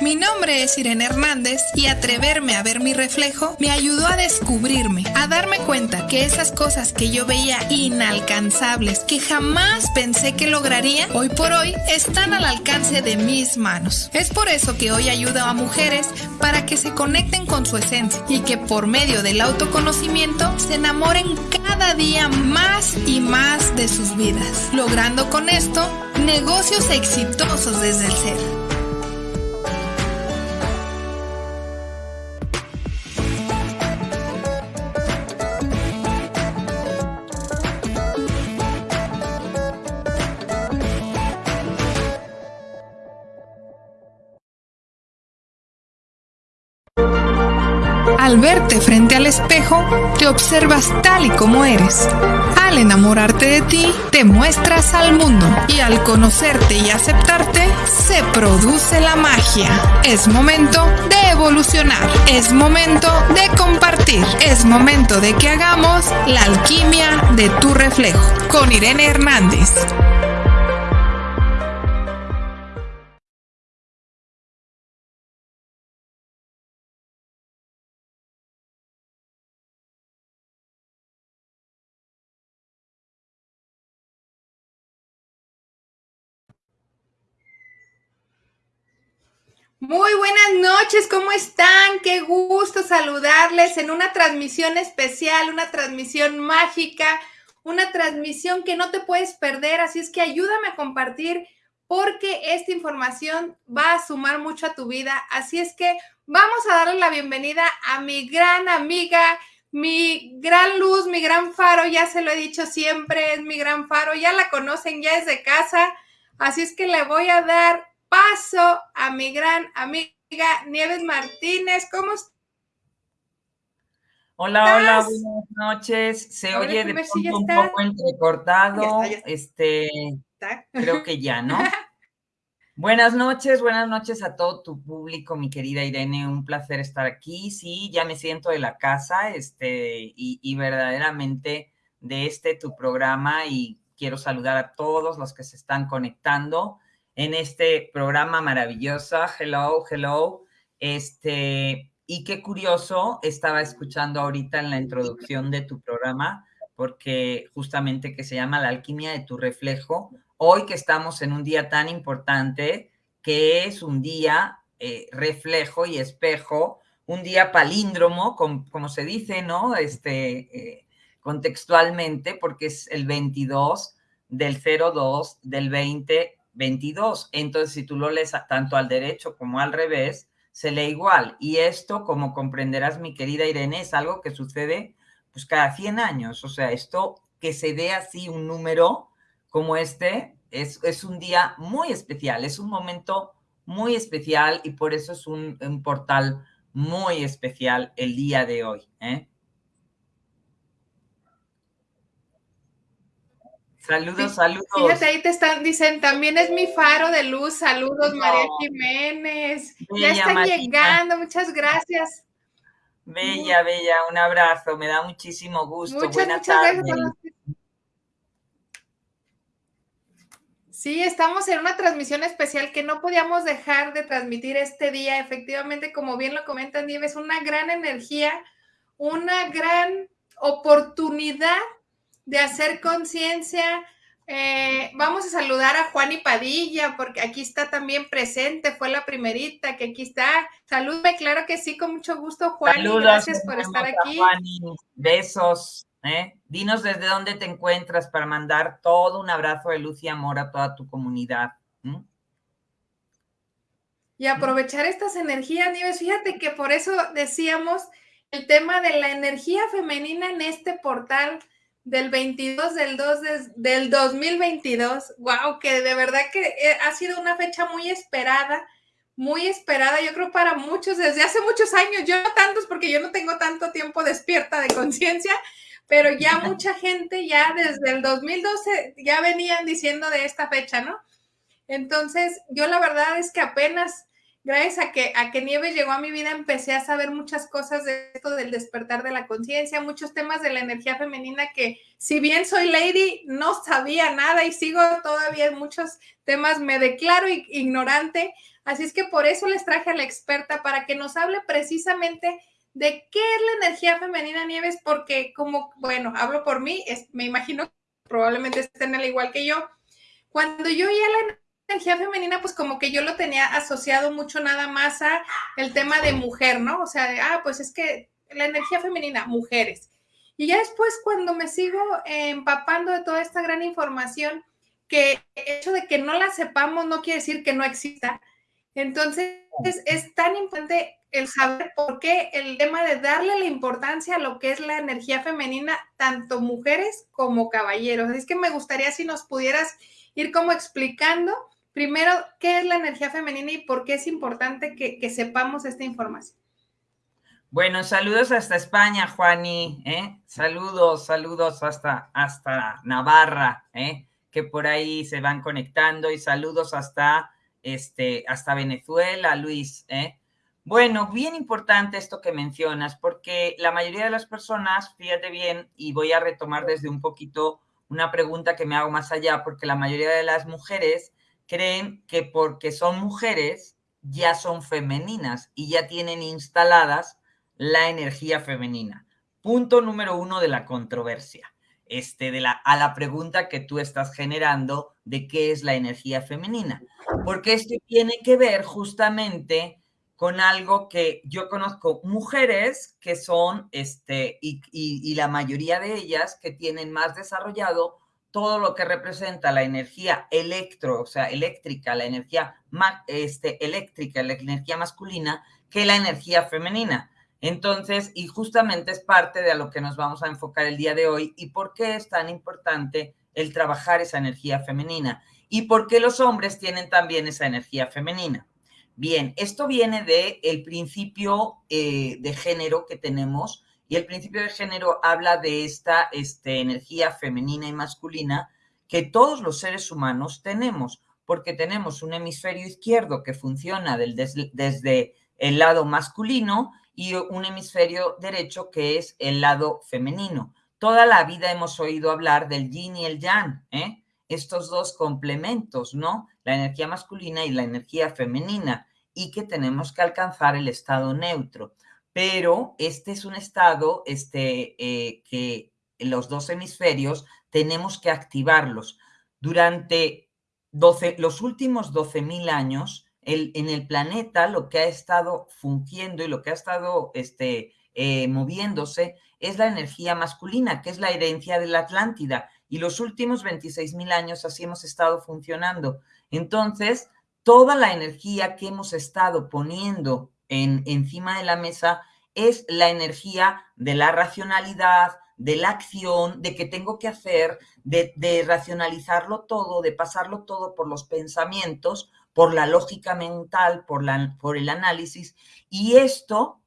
Mi nombre es Irene Hernández y atreverme a ver mi reflejo me ayudó a descubrirme, a darme cuenta que esas cosas que yo veía inalcanzables, que jamás pensé que lograría, hoy por hoy están al alcance de mis manos. Es por eso que hoy ayudo a mujeres para que se conecten con su esencia y que por medio del autoconocimiento se enamoren cada día más y más de sus vidas, logrando con esto negocios exitosos desde el ser. Al verte frente al espejo, te observas tal y como eres. Al enamorarte de ti, te muestras al mundo. Y al conocerte y aceptarte, se produce la magia. Es momento de evolucionar. Es momento de compartir. Es momento de que hagamos la alquimia de tu reflejo. Con Irene Hernández. Muy buenas noches, ¿cómo están? Qué gusto saludarles en una transmisión especial, una transmisión mágica, una transmisión que no te puedes perder, así es que ayúdame a compartir porque esta información va a sumar mucho a tu vida, así es que vamos a darle la bienvenida a mi gran amiga, mi gran luz, mi gran faro, ya se lo he dicho siempre, es mi gran faro, ya la conocen, ya es de casa, así es que le voy a dar paso a mi gran amiga Nieves Martínez. ¿Cómo estás? Hola, hola, buenas noches. Se oye de pronto un poco entrecortado. Este, creo que ya, ¿no? buenas noches, buenas noches a todo tu público, mi querida Irene. Un placer estar aquí. Sí, ya me siento de la casa, este, y, y verdaderamente de este tu programa. Y quiero saludar a todos los que se están conectando en este programa maravilloso. Hello, hello. Este, y qué curioso, estaba escuchando ahorita en la introducción de tu programa, porque justamente que se llama La alquimia de tu reflejo, hoy que estamos en un día tan importante, que es un día eh, reflejo y espejo, un día palíndromo, como, se dice, ¿no? Este, eh, contextualmente, porque es el 22 del 02 del 20 22. Entonces, si tú lo lees tanto al derecho como al revés, se lee igual. Y esto, como comprenderás, mi querida Irene, es algo que sucede pues cada 100 años. O sea, esto que se dé así un número como este es, es un día muy especial, es un momento muy especial y por eso es un, portal muy especial el día de hoy. ¿eh? Saludos, saludos. Fíjate, ahí te están, dicen, también es mi faro de luz. Saludos, María Jiménez. ya están llegando, muchas gracias. Bella, bella, un abrazo, me da muchísimo gusto. Muchas, Buenas tardes. Sí, estamos en una transmisión especial que no podíamos dejar de transmitir este día. Efectivamente, como bien lo comentan, Nieves, una gran energía, una gran oportunidad de hacer conciencia. Eh, vamos a saludar a Juan y Padilla, porque aquí está también presente, fue la primerita que aquí está. Saludme, claro que sí, con mucho gusto, Juan. gracias por estar aquí. besos. ¿eh? Dinos desde dónde te encuentras para mandar todo un abrazo de luz y amor a toda tu comunidad. Y aprovechar estas energías, Nieves. Fíjate que por eso decíamos el tema de la energía femenina en este portal del 22 del 2 del 2022. Wow, que de verdad que eh, ha sido una fecha muy esperada, muy esperada, yo creo para muchos desde hace muchos años, yo no tantos porque yo no tengo tanto tiempo despierta de conciencia, pero ya mucha gente ya desde el 2012 ya venían diciendo de esta fecha, ¿no? Entonces, yo la verdad es que apenas gracias a que, a que Nieves llegó a mi vida, empecé a saber muchas cosas de esto del despertar de la conciencia, muchos temas de la energía femenina que si bien soy lady, no sabía nada y sigo todavía en muchos temas, me declaro ignorante. Así es que por eso les traje a la experta para que nos hable precisamente de qué es la energía femenina, Nieves, porque como, bueno, hablo por mí, es, me imagino probablemente estén al igual que yo. Cuando yo ya la energía femenina, pues como que yo lo tenía asociado mucho nada más a el tema de mujer, ¿no? O sea, ah, pues es que la energía femenina, mujeres. Y ya después cuando me sigo empapando de toda esta gran información, que el hecho de que no la sepamos no quiere decir que no exista. Entonces es tan importante el saber por qué el tema de darle la importancia a lo que es la energía femenina, tanto mujeres como caballeros. Es que me gustaría si nos pudieras ir como explicando primero qué es la energía femenina y por qué es importante que, sepamos esta información. Bueno, saludos hasta España, Juani, ¿eh? Saludos, saludos hasta, hasta Navarra, ¿eh? Que por ahí se van conectando y saludos hasta, este, hasta Venezuela, Luis, ¿eh? Bueno, bien importante esto que mencionas, porque la mayoría de las personas, fíjate bien, y voy a retomar desde un poquito una pregunta que me hago más allá, porque la mayoría de las mujeres creen que porque son mujeres ya son femeninas y ya tienen instaladas la energía femenina. Punto número uno de la controversia, este, de la, a la pregunta que tú estás generando de qué es la energía femenina. Porque esto tiene que ver justamente con algo que yo conozco mujeres que son, este, y, y la mayoría de ellas que tienen más desarrollado todo lo que representa la energía electro, o sea, eléctrica, la energía este, eléctrica, la energía masculina, que la energía femenina. Entonces, y justamente es parte de a lo que nos vamos a enfocar el día de hoy y por qué es tan importante el trabajar esa energía femenina y por qué los hombres tienen también esa energía femenina. Bien, esto viene del el principio eh, de género que tenemos y el principio de género habla de esta este, energía femenina y masculina que todos los seres humanos tenemos, porque tenemos un hemisferio izquierdo que funciona desde el lado masculino y un hemisferio derecho que es el lado femenino. Toda la vida hemos oído hablar del yin y el yang, ¿eh? estos dos complementos, ¿no? La energía masculina y la energía femenina, y que tenemos que alcanzar el estado neutro pero este es un estado este, eh, que los dos hemisferios tenemos que activarlos. Durante 12, los últimos 12.000 años, el, en el planeta lo que ha estado fungiendo y lo que ha estado este, eh, moviéndose es la energía masculina, que es la herencia de la Atlántida. Y los últimos 26.000 años así hemos estado funcionando. Entonces, toda la energía que hemos estado poniendo en, encima de la mesa es la energía de la racionalidad, de la acción, de que tengo que hacer, de, racionalizarlo todo, de pasarlo todo por los pensamientos, por la lógica mental, por, la, el análisis. Y esto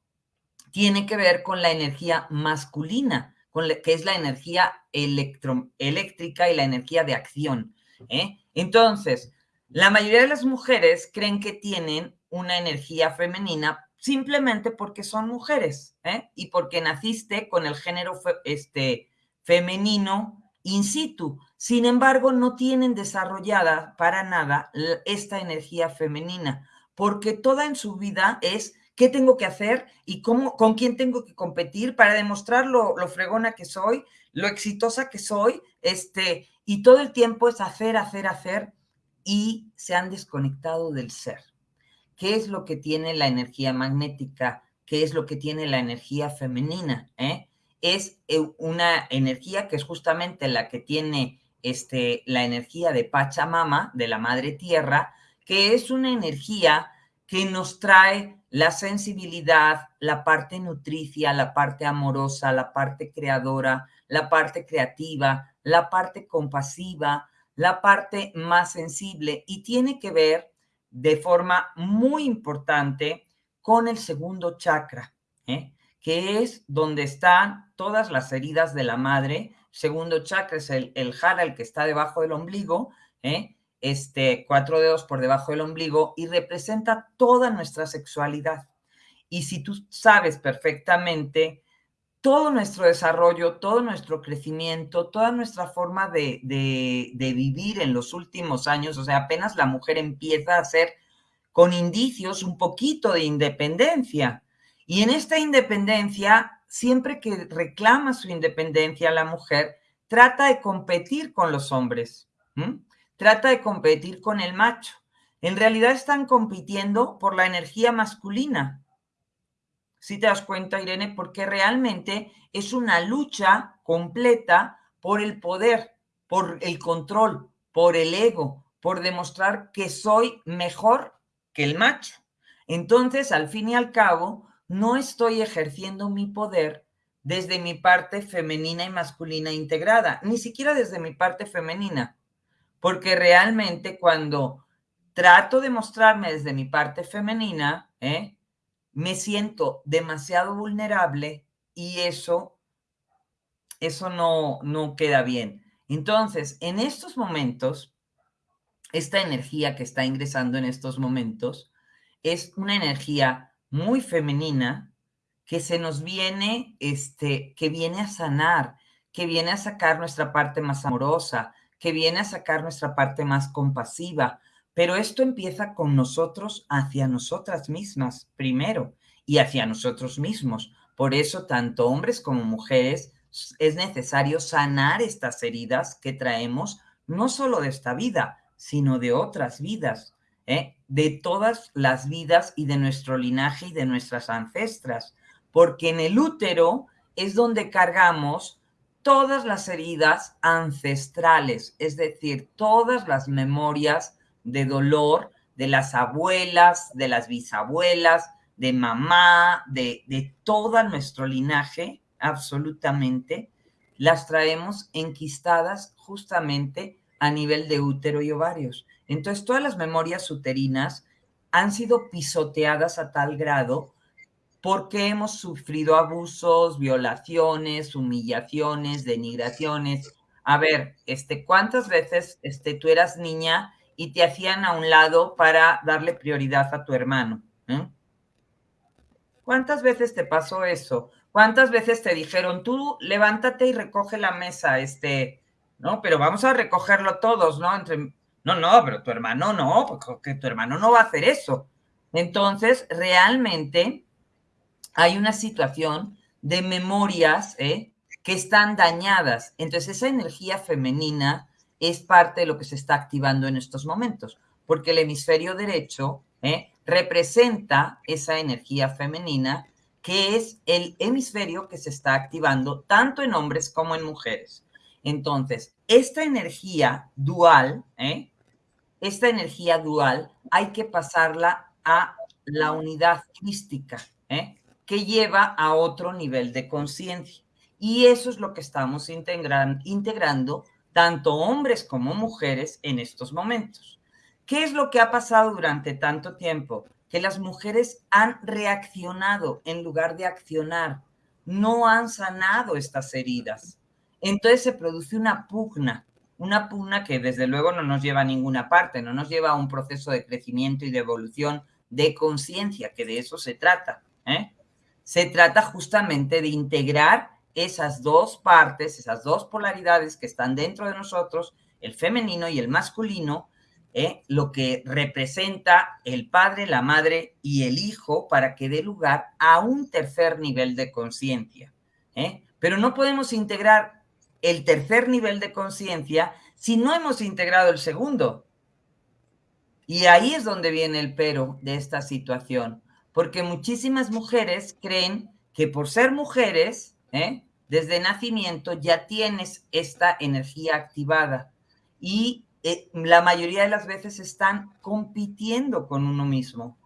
tiene que ver con la energía masculina, con que es la energía eléctrica y la energía de acción. ¿eh? Entonces, la mayoría de las mujeres creen que tienen una energía femenina simplemente porque son mujeres ¿eh? y porque naciste con el género este, femenino in situ. Sin embargo, no tienen desarrollada para nada esta energía femenina, porque toda en su vida es qué tengo que hacer y cómo, con quién tengo que competir para demostrar lo, lo, fregona que soy, lo exitosa que soy, este, y todo el tiempo es hacer, hacer, hacer, y se han desconectado del ser. ¿Qué es lo que tiene la energía magnética? ¿Qué es lo que tiene la energía femenina? ¿Eh? Es eh, una energía que es justamente la que tiene este, la energía de Pachamama, de la Madre Tierra, que es una energía que nos trae la sensibilidad, la parte nutricia, la parte amorosa, la parte creadora, la parte creativa, la parte compasiva, la parte más sensible y tiene que ver de forma muy importante con el segundo chakra, ¿eh? que es donde están todas las heridas de la madre. Segundo chakra es el, el jara, el que está debajo del ombligo, ¿eh? este, cuatro dedos por debajo del ombligo y representa toda nuestra sexualidad. Y si tú sabes perfectamente todo nuestro desarrollo, todo nuestro crecimiento, toda nuestra forma de, de, vivir en los últimos años, o sea, apenas la mujer empieza a hacer con indicios un poquito de independencia. Y en esta independencia, siempre que reclama su independencia la mujer, trata de competir con los hombres trata de competir con el macho. En realidad están compitiendo por la energía masculina. Si te das cuenta, Irene, porque realmente es una lucha completa por el poder, por el control, por el ego, por demostrar que soy mejor que el macho. Entonces, al fin y al cabo, no estoy ejerciendo mi poder desde mi parte femenina y masculina integrada, ni siquiera desde mi parte femenina porque realmente cuando trato de mostrarme desde mi parte femenina, ¿eh? Me siento demasiado vulnerable y eso, eso no, no queda bien. Entonces, en estos momentos, esta energía que está ingresando en estos momentos es una energía muy femenina que se nos viene, este, que viene a sanar, que viene a sacar nuestra parte más amorosa, que viene a sacar nuestra parte más compasiva, pero esto empieza con nosotros hacia nosotras mismas primero y hacia nosotros mismos. Por eso, tanto hombres como mujeres, es necesario sanar estas heridas que traemos, no solo de esta vida, sino de otras vidas, ¿eh? de todas las vidas y de nuestro linaje y de nuestras ancestras, porque en el útero es donde cargamos todas las heridas ancestrales, es decir, todas las memorias de dolor de las abuelas, de las bisabuelas, de mamá, de, de todo nuestro linaje, absolutamente, las traemos enquistadas justamente a nivel de útero y ovarios. Entonces, todas las memorias uterinas han sido pisoteadas a tal grado porque hemos sufrido abusos, violaciones, humillaciones, denigraciones. A ver, este, ¿cuántas veces este, tú eras niña y te hacían a un lado para darle prioridad a tu hermano? ¿Cuántas veces te pasó eso? ¿Cuántas veces te dijeron, tú levántate y recoge la mesa, este, no, pero vamos a recogerlo todos, ¿no? Entre, no, no, pero tu hermano no, porque tu hermano no va a hacer eso. Entonces, realmente hay una situación de memorias ¿eh? que están dañadas. Entonces esa energía femenina es parte de lo que se está activando en estos momentos, porque el hemisferio derecho ¿eh? representa esa energía femenina que es el hemisferio que se está activando tanto en hombres como en mujeres. Entonces, esta energía dual, ¿eh? esta energía dual hay que pasarla a la unidad crística, ¿eh? que lleva a otro nivel de conciencia. Y eso es lo que estamos integrando tanto hombres como mujeres en estos momentos. ¿Qué es lo que ha pasado durante tanto tiempo? Que las mujeres han reaccionado en lugar de accionar, no han sanado estas heridas. Entonces se produce una pugna, una pugna que desde luego no nos lleva a ninguna parte, no nos lleva a un proceso de crecimiento y de evolución de conciencia, que de eso se trata. ¿eh? se trata justamente de integrar esas dos partes, esas dos polaridades que están dentro de nosotros, el femenino y el masculino, ¿eh? lo que representa el padre, la madre y el hijo para que dé lugar a un tercer nivel de conciencia. ¿eh? Pero no podemos integrar el tercer nivel de conciencia si no hemos integrado el segundo. Y ahí es donde viene el pero de esta situación porque muchísimas mujeres creen que por ser mujeres, ¿eh? desde nacimiento ya tienes esta energía activada y eh, la mayoría de las veces están compitiendo con uno mismo.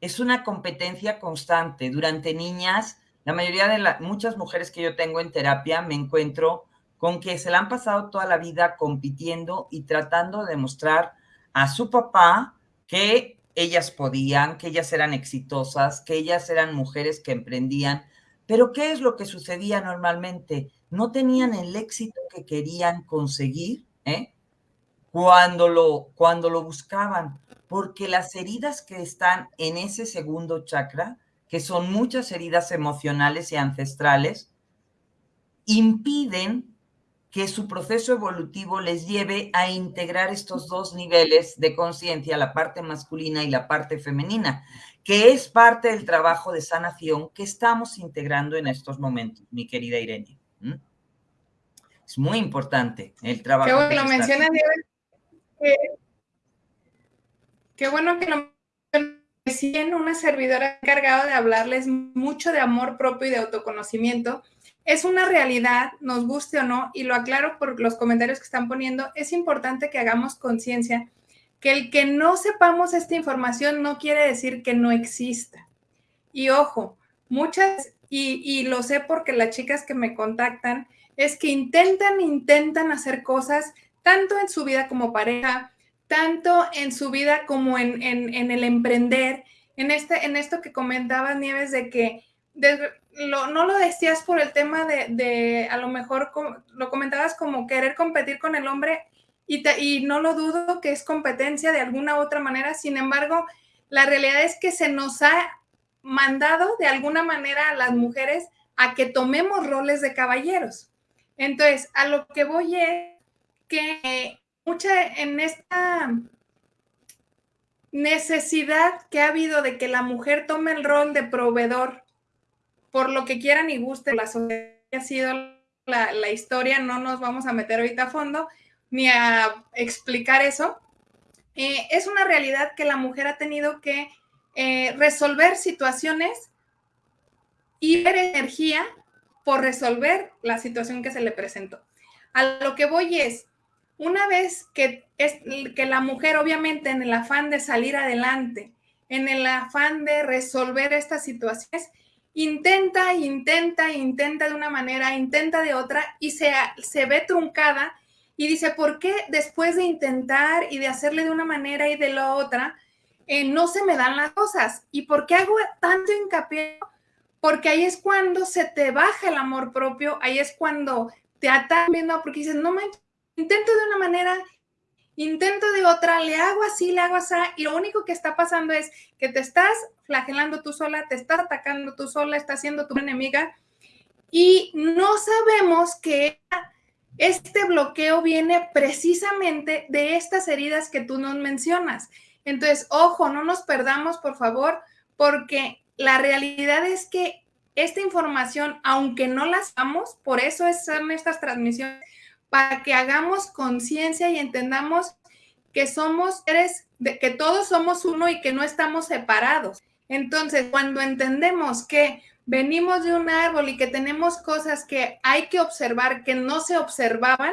Es una competencia constante. Durante niñas, la mayoría de las, muchas mujeres que yo tengo en terapia me encuentro con que se la han pasado toda la vida compitiendo y tratando de demostrar a su papá que ellas podían, que ellas eran exitosas, que ellas eran mujeres que emprendían. Pero ¿qué es lo que sucedía normalmente? No tenían el éxito que querían conseguir ¿eh? cuando lo, cuando lo buscaban, porque las heridas que están en ese segundo chakra, que son muchas heridas emocionales y ancestrales, impiden que su proceso evolutivo les lleve a integrar estos dos niveles de conciencia, la parte masculina y la parte femenina, que es parte del trabajo de sanación que estamos integrando en estos momentos, mi querida Irene. Es muy importante el trabajo. Qué bueno que lo mencionas, Qué bueno que lo recién una servidora encargada de hablarles mucho de amor propio y de autoconocimiento es una realidad, nos guste o no, y lo aclaro por los comentarios que están poniendo, es importante que hagamos conciencia que el que no sepamos esta información no quiere decir que no exista. Y ojo, muchas, y, y lo sé porque las chicas que me contactan, es que intentan, intentan hacer cosas tanto en su vida como pareja, tanto en su vida como en, en, el emprender, en, este, en esto que comentabas, Nieves, de que no lo decías por el tema de, a lo mejor lo comentabas como querer competir con el hombre y, no lo dudo que es competencia de alguna otra manera, sin embargo, la realidad es que se nos ha mandado de alguna manera a las mujeres a que tomemos roles de caballeros. Entonces, a lo que voy es que mucha en esta necesidad que ha habido de que la mujer tome el rol de proveedor por lo que quieran y guste, la sociedad ha sido la, historia, no nos vamos a meter ahorita a fondo ni a explicar eso. Eh, es una realidad que la mujer ha tenido que eh, resolver situaciones y ver energía por resolver la situación que se le presentó. A lo que voy es, una vez que, es, que la mujer, obviamente, en el afán de salir adelante, en el afán de resolver estas situaciones, intenta, intenta, intenta de una manera, intenta de otra y se, se ve truncada y dice, ¿por qué después de intentar y de hacerle de una manera y de la otra, eh, no se me dan las cosas? ¿Y por qué hago tanto hincapié? Porque ahí es cuando se te baja el amor propio, ahí es cuando te atan viendo, porque dices, no me intento de una manera, intento de otra, le hago así, le hago así, y lo único que está pasando es que te estás flagelando tú sola, te estás atacando tú sola, estás siendo tu enemiga, y no sabemos que este bloqueo viene precisamente de estas heridas que tú nos mencionas. Entonces, ojo, no nos perdamos, por favor, porque la realidad es que esta información, aunque no la sabemos, por eso son estas transmisiones para que hagamos conciencia y entendamos que somos seres, que todos somos uno y que no estamos separados. Entonces, cuando entendemos que venimos de un árbol y que tenemos cosas que hay que observar que no se observaban,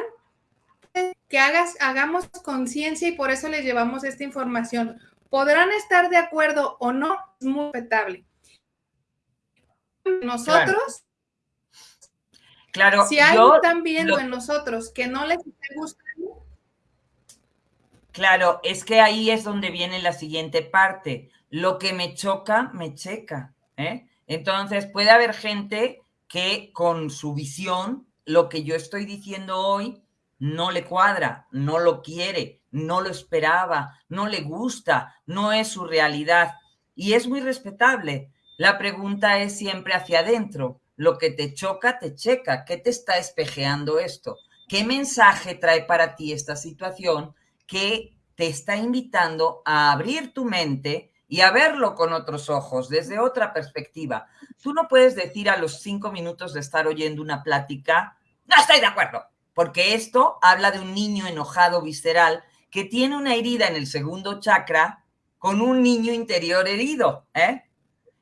que hagas, hagamos conciencia y por eso les llevamos esta información. Podrán estar de acuerdo o no, es muy respetable. Nosotros Claro, si algo están viendo en nosotros que no les gusta. Claro, es que ahí es donde viene la siguiente parte. Lo que me choca, me checa. ¿eh? Entonces, puede haber gente que con su visión, lo que yo estoy diciendo hoy, no le cuadra, no lo quiere, no lo esperaba, no le gusta, no es su realidad. Y es muy respetable. La pregunta es siempre hacia adentro lo que te choca, te checa. ¿Qué te está espejeando esto? ¿Qué mensaje trae para ti esta situación que te está invitando a abrir tu mente y a verlo con otros ojos, desde otra perspectiva? Tú no puedes decir a los cinco minutos de estar oyendo una plática, no estoy de acuerdo, porque esto habla de un niño enojado visceral que tiene una herida en el segundo chakra con un niño interior herido. ¿eh?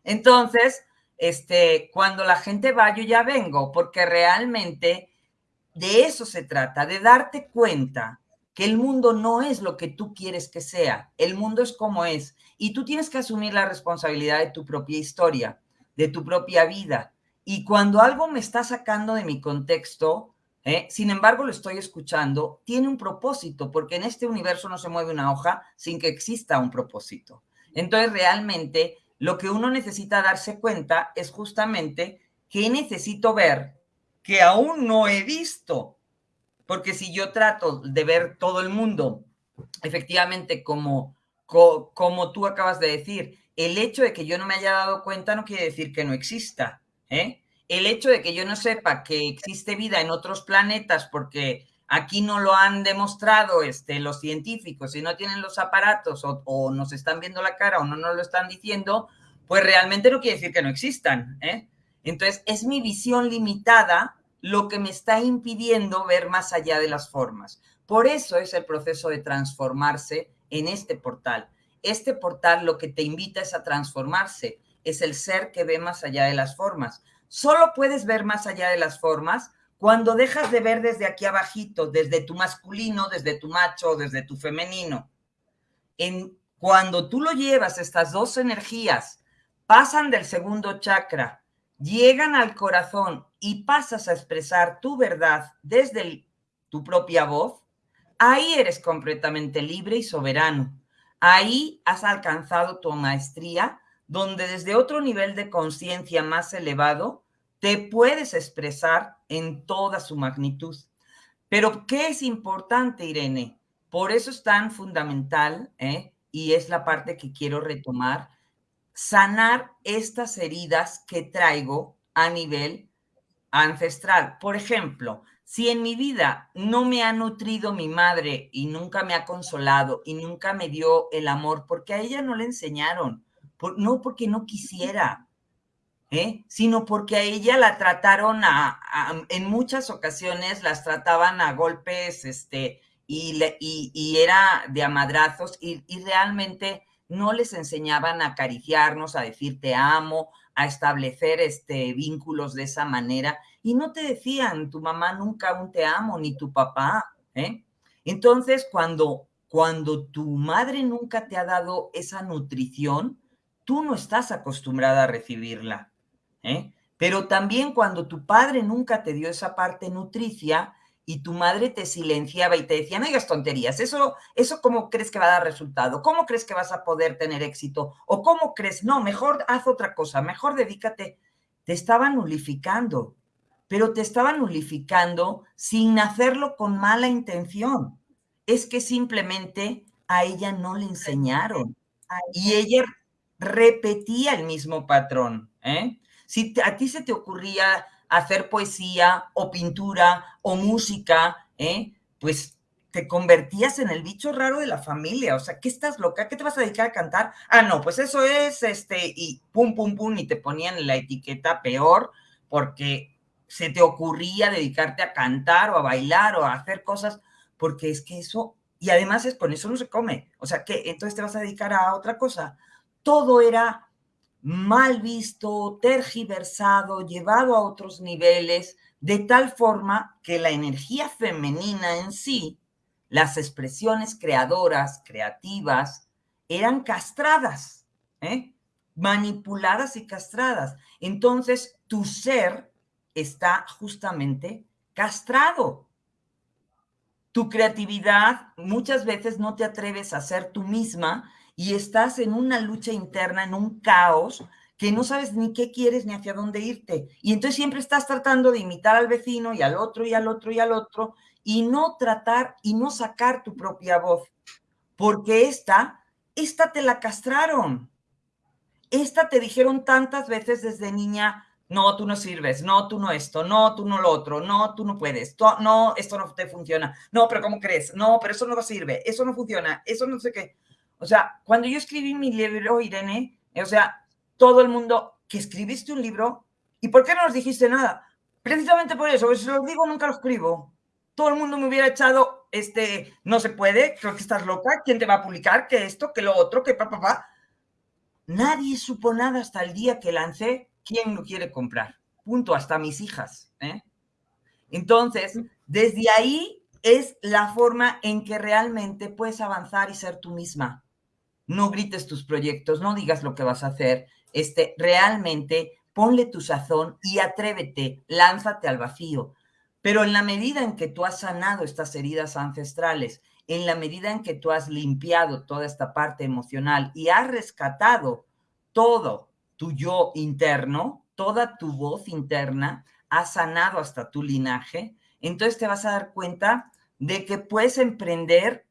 Entonces, este, cuando la gente va, yo ya vengo, porque realmente de eso se trata, de darte cuenta que el mundo no es lo que tú quieres que sea, el mundo es como es, y tú tienes que asumir la responsabilidad de tu propia historia, de tu propia vida. Y cuando algo me está sacando de mi contexto, ¿eh? sin embargo lo estoy escuchando, tiene un propósito, porque en este universo no se mueve una hoja sin que exista un propósito. Entonces realmente lo que uno necesita darse cuenta es justamente que necesito ver que aún no he visto. Porque si yo trato de ver todo el mundo efectivamente, como, como tú acabas de decir, el hecho de que yo no me haya dado cuenta no quiere decir que no exista. ¿eh? El hecho de que yo no sepa que existe vida en otros planetas porque aquí no lo han demostrado este, los científicos y no tienen los aparatos o, o, nos están viendo la cara o no nos lo están diciendo, pues realmente no quiere decir que no existan. ¿eh? Entonces, es mi visión limitada lo que me está impidiendo ver más allá de las formas. Por eso es el proceso de transformarse en este portal. Este portal lo que te invita es a transformarse, es el ser que ve más allá de las formas. Solo puedes ver más allá de las formas cuando dejas de ver desde aquí abajito, desde tu masculino, desde tu macho, desde tu femenino. En, cuando tú lo llevas, estas dos energías pasan del segundo chakra, llegan al corazón y pasas a expresar tu verdad desde tu propia voz, ahí eres completamente libre y soberano. Ahí has alcanzado tu maestría, donde desde otro nivel de conciencia más elevado te puedes expresar en toda su magnitud. Pero, ¿qué es importante, Irene? Por eso es tan fundamental, ¿eh? y es la parte que quiero retomar, sanar estas heridas que traigo a nivel ancestral. Por ejemplo, si en mi vida no me ha nutrido mi madre y nunca me ha consolado y nunca me dio el amor, porque a ella no le enseñaron, no porque no quisiera, ¿eh? sino porque a ella la trataron en muchas ocasiones las trataban a golpes, este, y, y, era de amadrazos y, y realmente no les enseñaban a acariciarnos, a decir te amo, a establecer este, vínculos de esa manera y no te decían tu mamá nunca un te amo ni tu papá. ¿eh? Entonces, cuando, cuando tu madre nunca te ha dado esa nutrición, tú no estás acostumbrada a recibirla. ¿eh? Pero también cuando tu padre nunca te dio esa parte nutricia, y tu madre te silenciaba y te decía, no digas tonterías, eso, eso cómo crees que va a dar resultado, cómo crees que vas a poder tener éxito, o cómo crees, no, mejor haz otra cosa, mejor dedícate. Te estaban nulificando, pero te estaban nulificando sin hacerlo con mala intención. Es que simplemente a ella no le enseñaron y ella repetía el mismo patrón. ¿eh? Si a ti se te ocurría hacer poesía o pintura o música, ¿eh? pues te convertías en el bicho raro de la familia. O sea, ¿qué estás loca? ¿Qué te vas a dedicar a cantar? Ah, no, pues eso es este, y pum, pum, pum, y te ponían la etiqueta peor porque se te ocurría dedicarte a cantar o a bailar o a hacer cosas, porque es que eso, y además es con eso no se come. O sea, ¿qué? Entonces te vas a dedicar a otra cosa. Todo era mal visto, tergiversado, llevado a otros niveles, de tal forma que la energía femenina en sí, las expresiones creadoras, creativas, eran castradas, ¿eh? manipuladas y castradas. Entonces, tu ser está justamente castrado. Tu creatividad muchas veces no te atreves a ser tú misma y estás en una lucha interna, en un caos, que no sabes ni qué quieres ni hacia dónde irte. Y entonces siempre estás tratando de imitar al vecino y al otro y al otro y al otro y no tratar y no sacar tu propia voz. Porque esta, esta te la castraron. Esta te dijeron tantas veces desde niña, no, tú no sirves, no, tú no esto, no, tú no lo otro, no, tú no puedes, no, esto no te funciona, no, pero ¿cómo crees? No, pero eso no sirve, eso no funciona, eso no sé qué. O sea, cuando yo escribí mi libro, Irene, o sea, todo el mundo, que escribiste un libro, ¿y por qué no nos dijiste nada? Precisamente por eso, si lo digo, nunca lo escribo. Todo el mundo me hubiera echado, este, no se puede, creo que estás loca, ¿quién te va a publicar? Que esto, que lo otro, que papá, papá. Nadie supo nada hasta el día que lancé quién lo quiere comprar. Punto, hasta mis hijas. ¿eh? Entonces, desde ahí es la forma en que realmente puedes avanzar y ser tú misma no grites tus proyectos, no digas lo que vas a hacer, este, realmente ponle tu sazón y atrévete, lánzate al vacío. Pero en la medida en que tú has sanado estas heridas ancestrales, en la medida en que tú has limpiado toda esta parte emocional y has rescatado todo tu yo interno, toda tu voz interna, has sanado hasta tu linaje, entonces te vas a dar cuenta de que puedes emprender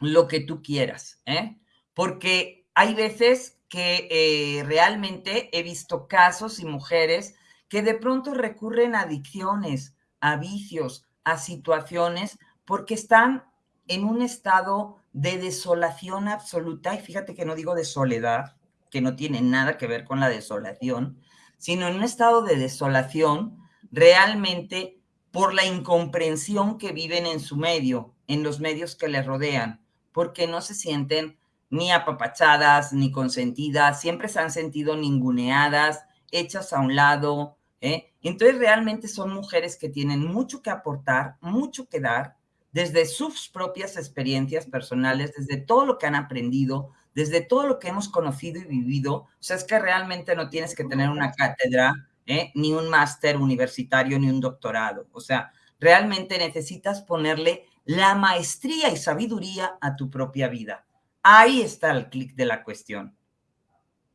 lo que tú quieras, ¿eh? Porque hay veces que eh, realmente he visto casos y mujeres que de pronto recurren a adicciones, a vicios, a situaciones, porque están en un estado de desolación absoluta, y fíjate que no digo de soledad, que no tiene nada que ver con la desolación, sino en un estado de desolación realmente por la incomprensión que viven en su medio, en los medios que les rodean, porque no se sienten ni apapachadas, ni consentidas, siempre se han sentido ninguneadas, hechas a un lado. ¿eh? Entonces realmente son mujeres que tienen mucho que aportar, mucho que dar, desde sus propias experiencias personales, desde todo lo que han aprendido, desde todo lo que hemos conocido y vivido. O sea, es que realmente no tienes que tener una cátedra, ¿eh? ni un máster universitario, ni un doctorado. O sea, realmente necesitas ponerle la maestría y sabiduría a tu propia vida. Ahí está el clic de la cuestión.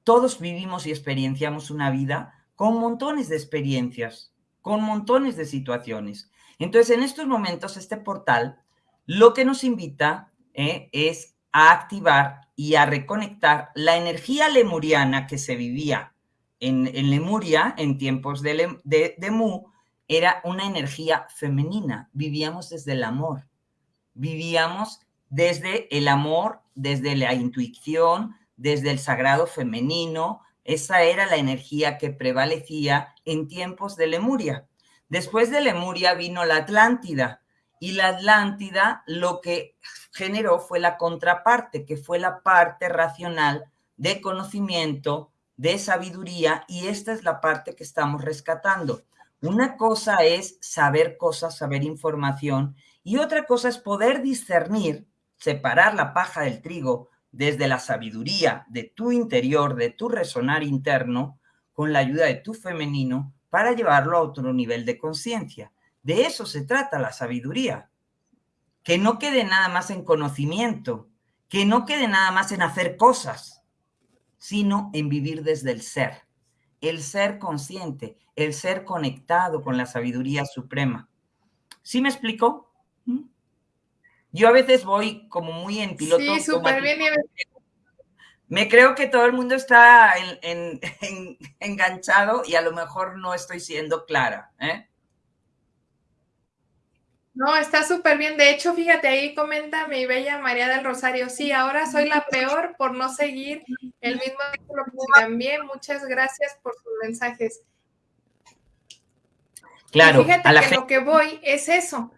Todos vivimos y experienciamos una vida con montones de experiencias, con montones de situaciones. Entonces, en estos momentos, este portal lo que nos invita eh, es a activar y a reconectar la energía lemuriana que se vivía en, Lemuria en tiempos de, de, Mu, era una energía femenina. Vivíamos desde el amor, vivíamos desde el amor, desde la intuición, desde el sagrado femenino. Esa era la energía que prevalecía en tiempos de Lemuria. Después de Lemuria vino la Atlántida y la Atlántida lo que generó fue la contraparte, que fue la parte racional de conocimiento, de sabiduría y esta es la parte que estamos rescatando. Una cosa es saber cosas, saber información y otra cosa es poder discernir, separar la paja del trigo desde la sabiduría de tu interior, de tu resonar interno, con la ayuda de tu femenino, para llevarlo a otro nivel de conciencia. De eso se trata la sabiduría. Que no quede nada más en conocimiento, que no quede nada más en hacer cosas, sino en vivir desde el ser. El ser consciente, el ser conectado con la sabiduría suprema. ¿Sí me explico? Yo a veces voy como muy en piloto. Sí, súper bien. Me creo que todo el mundo está enganchado y a lo mejor no estoy siendo clara. ¿eh? No, está súper bien. De hecho, fíjate, ahí comenta mi bella María del Rosario. Sí, ahora soy la peor por no seguir el mismo que también. Muchas gracias por sus mensajes. Claro. fíjate que lo que voy es eso.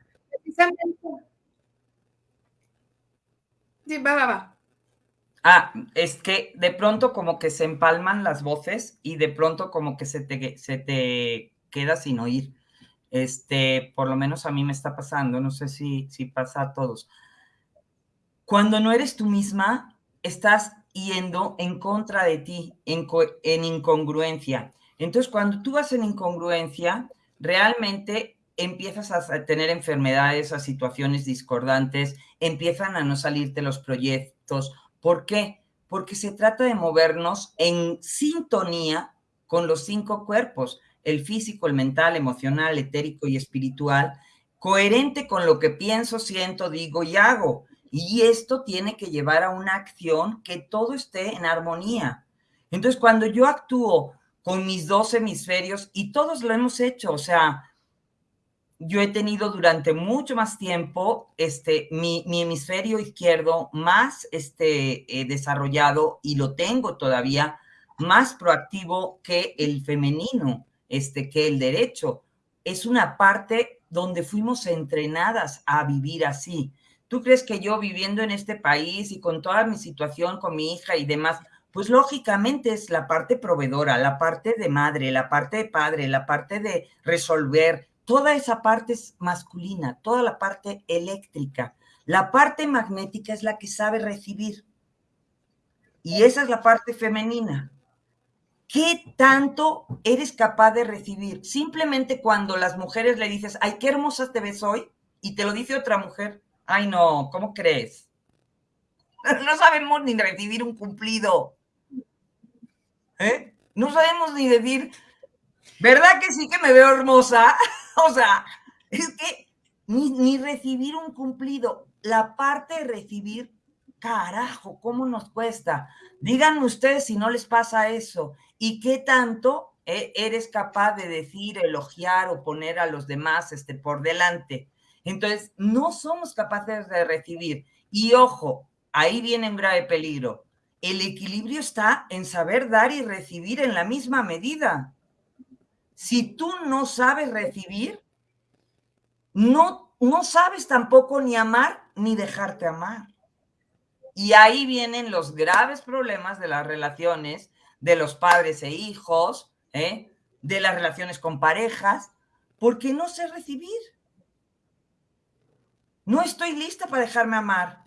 Sí, va, va, va. Ah, es que de pronto como que se empalman las voces y de pronto como que se te, se te queda sin oír. Este, por lo menos a mí me está pasando, no sé si, si pasa a todos. Cuando no eres tú misma, estás yendo en contra de ti, en, en incongruencia. Entonces, cuando tú vas en incongruencia, realmente empiezas a tener enfermedades, a situaciones discordantes, empiezan a no salirte los proyectos, ¿Por qué? Porque se trata de movernos en sintonía con los cinco cuerpos, el físico, el mental, emocional, etérico y espiritual, coherente con lo que pienso, siento, digo y hago. Y esto tiene que llevar a una acción que todo esté en armonía. Entonces, cuando yo actúo con mis dos hemisferios, y todos lo hemos hecho, o sea, yo he tenido durante mucho más tiempo este, mi, hemisferio izquierdo más este, eh, desarrollado y lo tengo todavía más proactivo que el femenino, este, que el derecho. Es una parte donde fuimos entrenadas a vivir así. ¿Tú crees que yo viviendo en este país y con toda mi situación con mi hija y demás, pues lógicamente es la parte proveedora, la parte de madre, la parte de padre, la parte de resolver, toda esa parte es masculina, toda la parte eléctrica. La parte magnética es la que sabe recibir. Y esa es la parte femenina. ¿Qué tanto eres capaz de recibir? Simplemente cuando las mujeres le dices, ay, qué hermosa te ves hoy, y te lo dice otra mujer, ay, no, ¿cómo crees? No sabemos ni recibir un cumplido. ¿Eh? No sabemos ni decir, ¿verdad que sí que me veo hermosa? o sea, es que ni, recibir un cumplido, la parte de recibir carajo, ¿cómo nos cuesta? Díganme ustedes si no les pasa eso y qué tanto eh, eres capaz de decir, elogiar o poner a los demás este, por delante. Entonces, no somos capaces de recibir. Y ojo, ahí viene un grave peligro. El equilibrio está en saber dar y recibir en la misma medida. Si tú no sabes recibir, no, no sabes tampoco ni amar ni dejarte amar. Y ahí vienen los graves problemas de las relaciones de los padres e hijos, ¿eh? de las relaciones con parejas, porque no sé recibir. No estoy lista para dejarme amar,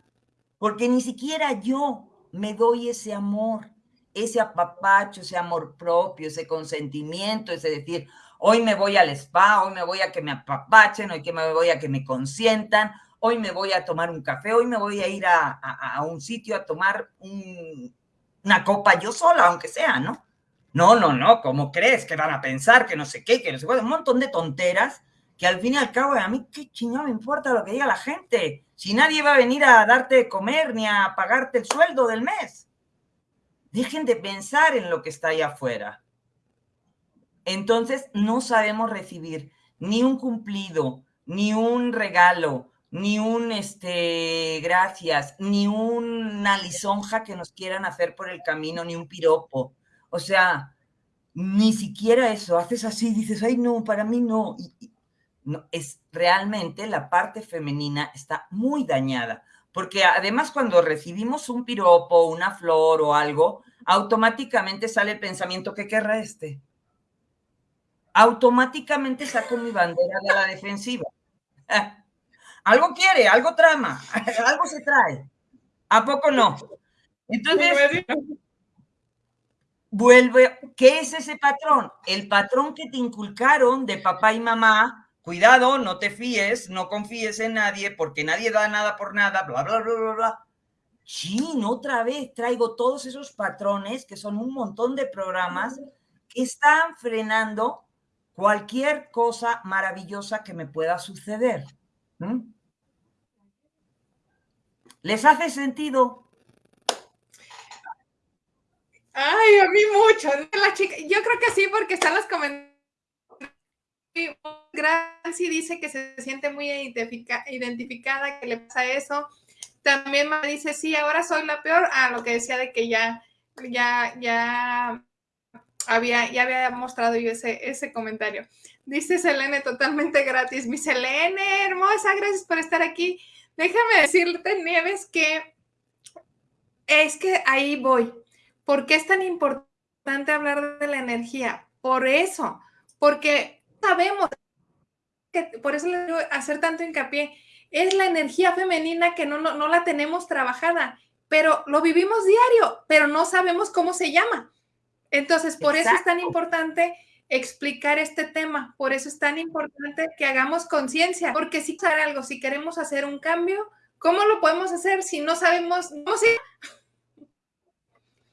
porque ni siquiera yo me doy ese amor, ese apapacho, ese amor propio, ese consentimiento, ese decir, hoy me voy al spa, hoy me voy a que me apapachen, hoy que me voy a que me consientan, hoy me voy a tomar un café, hoy me voy a ir a, un sitio a tomar una copa yo sola, aunque sea, ¿no? No, no, no, ¿cómo crees que van a pensar que no sé qué, que no sé cuál? Un montón de tonteras que al fin y al cabo a mí qué chingado me importa lo que diga la gente. Si nadie va a venir a darte de comer ni a pagarte el sueldo del mes. Dejen de pensar en lo que está ahí afuera. Entonces no sabemos recibir ni un cumplido, ni un regalo, ni un este gracias, ni una lisonja que nos quieran hacer por el camino, ni un piropo. O sea, ni siquiera eso, haces así, dices, ay no, para mí no. no es realmente la parte femenina está muy dañada, porque además cuando recibimos un piropo, una flor o algo, automáticamente sale el pensamiento, ¿qué querrá este? Automáticamente saco mi bandera de la defensiva. algo quiere, algo trama, algo se trae. ¿A poco no? Entonces, vuelve, ¿qué es ese patrón? El patrón que te inculcaron de papá y mamá, cuidado, no te fíes, no confíes en nadie, porque nadie da nada por nada, bla, bla, bla, bla, bla. Sí, otra vez traigo todos esos patrones, que son un montón de programas, que están frenando cualquier cosa maravillosa que me pueda suceder. ¿Les hace sentido? Ay, a mí mucho. La chica, yo creo que sí, porque están los comentarios. Gracie dice que se siente muy identificada, que le pasa eso. También me dice, sí, ahora soy la peor. Ah, lo que decía de que ya, ya, ya había, ya había mostrado yo ese, ese comentario. Dice Selene totalmente gratis. Mi Selene, hermosa, gracias por estar aquí. Déjame decirte, Nieves, que es que ahí voy. ¿Por qué es tan importante hablar de la energía? Por eso, porque sabemos que por eso le digo hacer tanto hincapié. Es la energía femenina que no, no, la tenemos trabajada, pero lo vivimos diario, pero no sabemos cómo se llama. Entonces, por eso es tan importante explicar este tema. Por eso es tan importante que hagamos conciencia, porque si hacer algo, si queremos hacer un cambio, ¿cómo lo podemos hacer si no sabemos cómo se...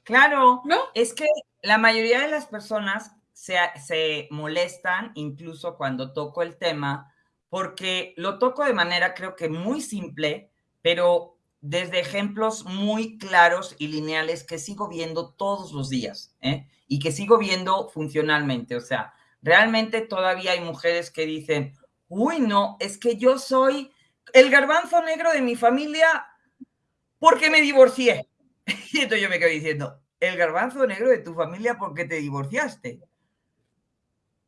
Claro, ¿no? Es que la mayoría de las personas se, se molestan incluso cuando toco el tema, porque lo toco de manera creo que muy simple, pero desde ejemplos muy claros y lineales que sigo viendo todos los días ¿eh? Y que sigo viendo funcionalmente. O sea, realmente todavía hay mujeres que dicen, uy, no, es que yo soy el garbanzo negro de mi familia porque me divorcié. Y entonces yo me quedo diciendo, el garbanzo negro de tu familia porque te divorciaste.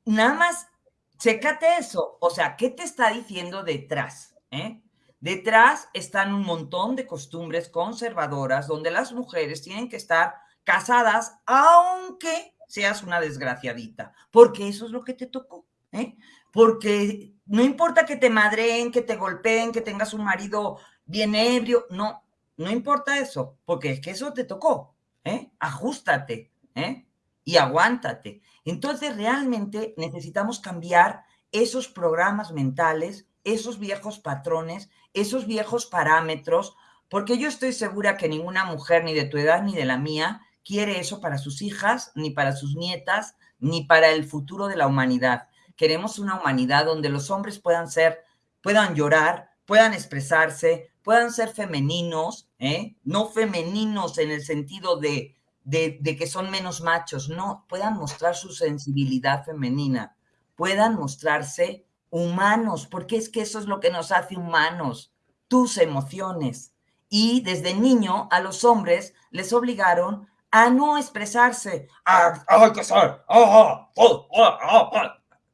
Nada más, chécate eso. O sea, ¿qué te está diciendo detrás? ¿Eh? Detrás están un montón de costumbres conservadoras donde las mujeres tienen que estar casadas aunque seas una desgraciadita, porque eso es lo que te tocó, ¿eh? Porque no importa que te madreen, que te golpeen, que tengas un marido bien ebrio, no, no importa eso, porque es que eso te tocó, ¿eh? Ajustate, ¿eh? Y aguántate. Entonces realmente necesitamos cambiar esos programas mentales, esos viejos patrones, esos viejos parámetros, porque yo estoy segura que ninguna mujer, ni de tu edad ni de la mía, quiere eso para sus hijas, ni para sus nietas, ni para el futuro de la humanidad. Queremos una humanidad donde los hombres puedan ser, puedan llorar, puedan expresarse, puedan ser femeninos, ¿eh? no femeninos en el sentido de, de, de que son menos machos, no, puedan mostrar su sensibilidad femenina, puedan mostrarse humanos, porque es que eso es lo que nos hace humanos, tus emociones. Y desde niño a los hombres les obligaron a no expresarse, a,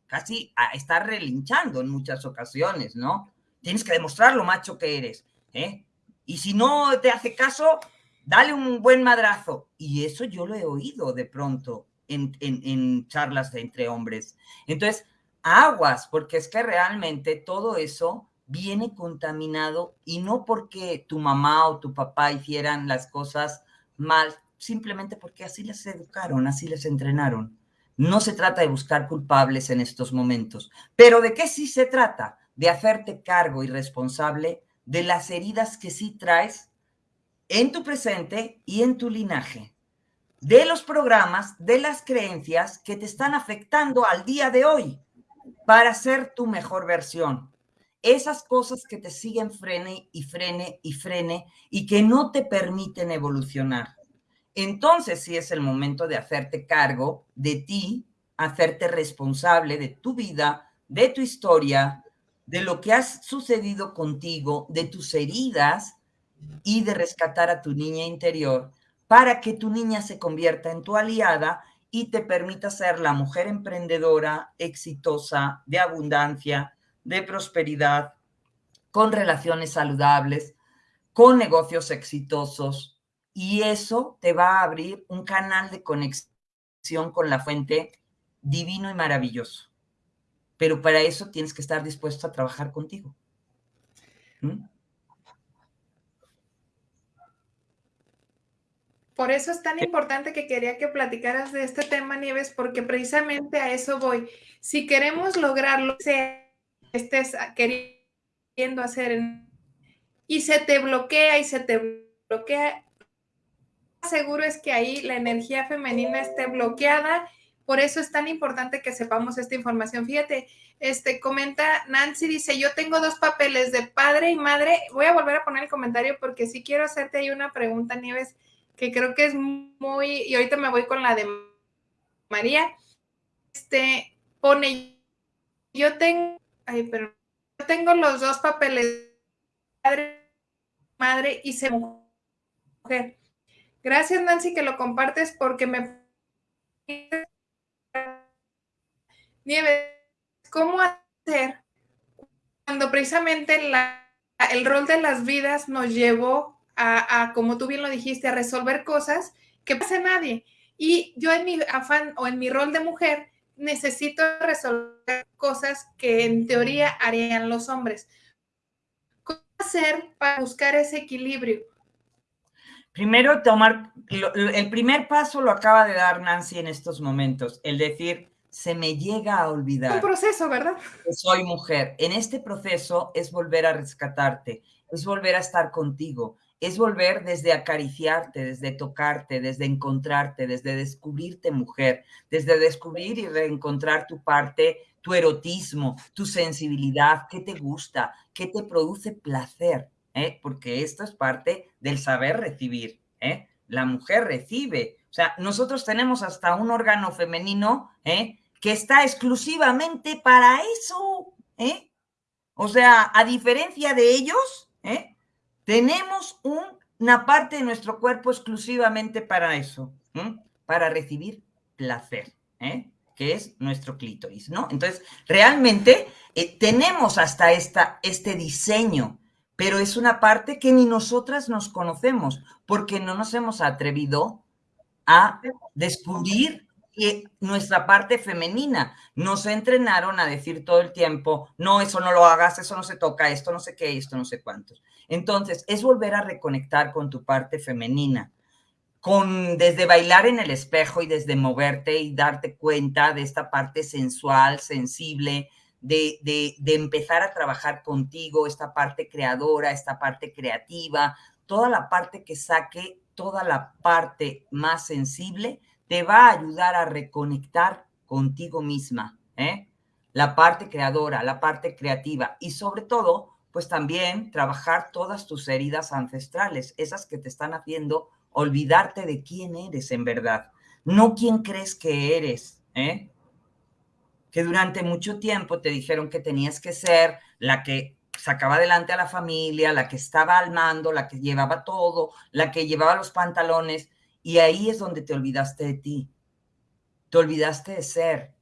casi a estar relinchando en muchas ocasiones, ¿no? Tienes que demostrar lo macho que eres, ¿eh? Y si no te hace caso, dale un buen madrazo. Y eso yo lo he oído de pronto en, en charlas de entre hombres. Entonces, aguas, porque es que realmente todo eso viene contaminado y no porque tu mamá o tu papá hicieran las cosas mal, simplemente porque así les educaron, así les entrenaron. No se trata de buscar culpables en estos momentos, pero ¿de qué sí se trata? De hacerte cargo y responsable de las heridas que sí traes en tu presente y en tu linaje, de los programas, de las creencias que te están afectando al día de hoy para ser tu mejor versión. Esas cosas que te siguen frene y frene y frene y que no te permiten evolucionar. Entonces sí es el momento de hacerte cargo de ti, hacerte responsable de tu vida, de tu historia, de lo que ha sucedido contigo, de tus heridas y de rescatar a tu niña interior para que tu niña se convierta en tu aliada y te permita ser la mujer emprendedora, exitosa, de abundancia, de prosperidad, con relaciones saludables, con negocios exitosos. Y eso te va a abrir un canal de conexión con la fuente divino y maravilloso. Pero para eso tienes que estar dispuesto a trabajar contigo. ¿Mm? Por eso es tan importante que quería que platicaras de este tema, Nieves, porque precisamente a eso voy. Si queremos lograrlo, que estés queriendo hacer y se te bloquea y se te bloquea, seguro es que ahí la energía femenina esté bloqueada. Por eso es tan importante que sepamos esta información. Fíjate, este comenta Nancy, dice, yo tengo dos papeles de padre y madre. Voy a volver a poner el comentario porque si quiero hacerte ahí una pregunta, Nieves que creo que es muy, y ahorita me voy con la de María, este, pone, yo tengo, ay, pero tengo los dos papeles, padre, madre y se mujer. Gracias, Nancy, que lo compartes porque me... Nieves, ¿cómo hacer cuando precisamente la, el rol de las vidas nos llevó a, como tú bien lo dijiste, a resolver cosas que pasa a nadie. Y yo en mi afán o en mi rol de mujer necesito resolver cosas que en teoría harían los hombres. ¿Cómo hacer para buscar ese equilibrio? Primero, tomar, el primer paso lo acaba de dar Nancy en estos momentos, el decir, se me llega a olvidar. Un proceso, ¿verdad? Que soy mujer. En este proceso es volver a rescatarte, es volver a estar contigo, es volver desde acariciarte, desde tocarte, desde encontrarte, desde descubrirte mujer, desde descubrir y reencontrar tu parte, tu erotismo, tu sensibilidad, qué te gusta, qué te produce placer, ¿eh? porque esto es parte del saber recibir. ¿eh? La mujer recibe. O sea, nosotros tenemos hasta un órgano femenino ¿eh? que está exclusivamente para eso. O sea, a diferencia de ellos. Tenemos una parte de nuestro cuerpo exclusivamente para eso, para recibir placer, que es nuestro clítoris, ¿no? Entonces, realmente tenemos hasta esta, este diseño, pero es una parte que ni nosotras nos conocemos, porque no nos hemos atrevido a descubrir nuestra parte femenina. Nos entrenaron a decir todo el tiempo, no, eso no lo hagas, eso no se toca, esto no sé qué, esto no sé cuántos. Entonces, es volver a reconectar con tu parte femenina, con desde bailar en el espejo y desde moverte y darte cuenta de esta parte sensual, sensible, de, de, de empezar a trabajar contigo, esta parte creadora, esta parte creativa, toda la parte que saque, toda la parte más sensible te va a ayudar a reconectar contigo misma, ¿eh? La parte creadora, la parte creativa y sobre todo pues también trabajar todas tus heridas ancestrales, esas que te están haciendo olvidarte de quién eres en verdad, no quién crees que eres, ¿eh? Que durante mucho tiempo te dijeron que tenías que ser la que sacaba adelante a la familia, la que estaba al mando, la que llevaba todo, la que llevaba los pantalones, y ahí es donde te olvidaste de ti, te olvidaste de ser,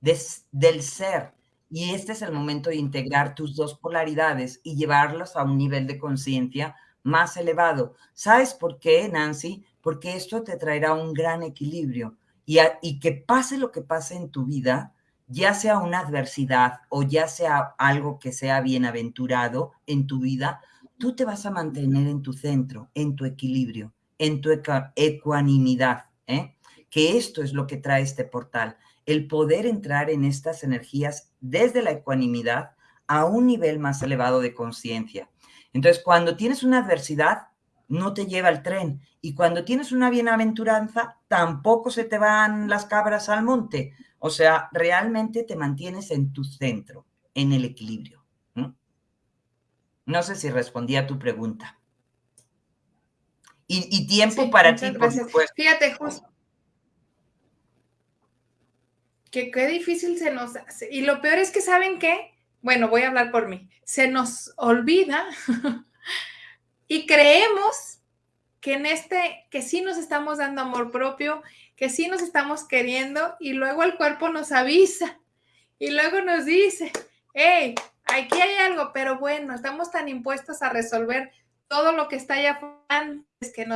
del ser. Y este es el momento de integrar tus dos polaridades y llevarlas a un nivel de conciencia más elevado. ¿Sabes por qué, Nancy? Porque esto te traerá un gran equilibrio y que pase lo que pase en tu vida, ya sea una adversidad o ya sea algo que sea bienaventurado en tu vida, tú te vas a mantener en tu centro, en tu equilibrio, en tu ecuanimidad, ¿eh? que esto es lo que trae este portal, el poder entrar en estas energías desde la ecuanimidad a un nivel más elevado de conciencia. Entonces, cuando tienes una adversidad, no te lleva el tren. Y cuando tienes una bienaventuranza, tampoco se te van las cabras al monte. O sea, realmente te mantienes en tu centro, en el equilibrio. No sé si respondí a tu pregunta. Y, tiempo para ti, por supuesto. Fíjate, justo. Que qué difícil se nos hace. Y lo peor es que, ¿saben qué? bueno, voy a hablar por mí, se nos olvida y creemos que en este, que sí nos estamos dando amor propio, que sí nos estamos queriendo y luego el cuerpo nos avisa y luego nos dice, hey, aquí hay algo, pero bueno, estamos tan impuestos a resolver todo lo que está allá antes que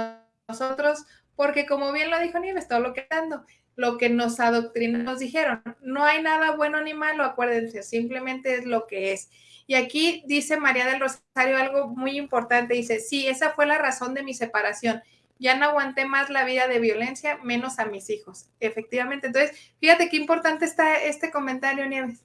nosotros, porque como bien lo dijo Nieves, todo lo que dando, lo que nos adoctrinan, nos dijeron. No hay nada bueno ni malo, acuérdense, simplemente es lo que es. Y aquí dice María del Rosario algo muy importante, dice, sí, esa fue la razón de mi separación. Ya no aguanté más la vida de violencia, menos a mis hijos. Efectivamente, entonces, fíjate qué importante está este comentario, Nieves.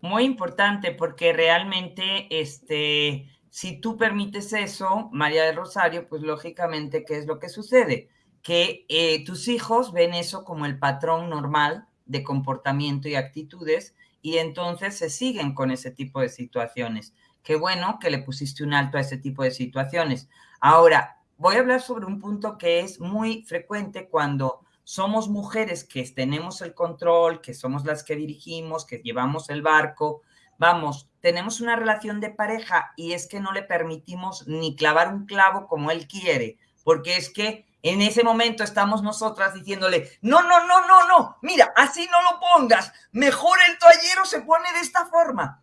Muy importante porque realmente, este, si tú permites eso, María del Rosario, pues lógicamente, ¿qué es lo que sucede? que eh, tus hijos ven eso como el patrón normal de comportamiento y actitudes y entonces se siguen con ese tipo de situaciones. Qué bueno que le pusiste un alto a ese tipo de situaciones. Ahora, voy a hablar sobre un punto que es muy frecuente cuando somos mujeres que tenemos el control, que somos las que dirigimos, que llevamos el barco. Vamos, tenemos una relación de pareja y es que no le permitimos ni clavar un clavo como él quiere, porque es que en ese momento estamos nosotras diciéndole, no, no, no, no, no, mira, así no lo pongas, mejor el toallero se pone de esta forma.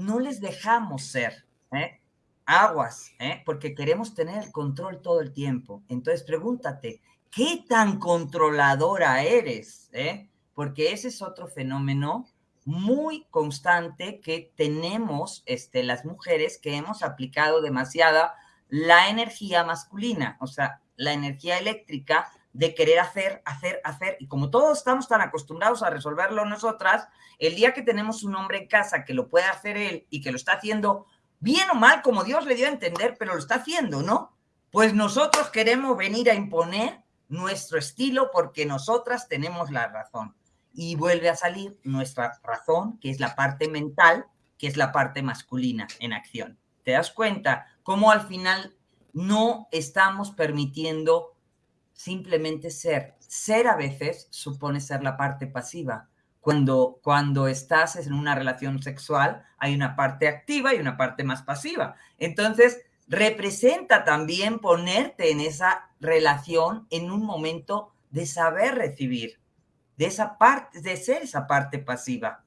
No les dejamos ser, ¿eh? Aguas, ¿eh? Porque queremos tener el control todo el tiempo. Entonces pregúntate, ¿qué tan controladora eres? ¿Eh? Porque ese es otro fenómeno muy constante que tenemos este, las mujeres que hemos aplicado demasiada la energía masculina. O sea, la energía eléctrica de querer hacer, hacer, hacer. Y como todos estamos tan acostumbrados a resolverlo nosotras, el día que tenemos un hombre en casa que lo puede hacer él y que lo está haciendo bien o mal, como Dios le dio a entender, pero lo está haciendo, ¿no? Pues nosotros queremos venir a imponer nuestro estilo porque nosotras tenemos la razón. Y vuelve a salir nuestra razón, que es la parte mental, que es la parte masculina en acción. ¿Te das cuenta cómo al final no estamos permitiendo simplemente ser. Ser a veces supone ser la parte pasiva. Cuando, cuando estás en una relación sexual, hay una parte activa y una parte más pasiva. Entonces, representa también ponerte en esa relación en un momento de saber recibir, de esa parte, de ser esa parte pasiva.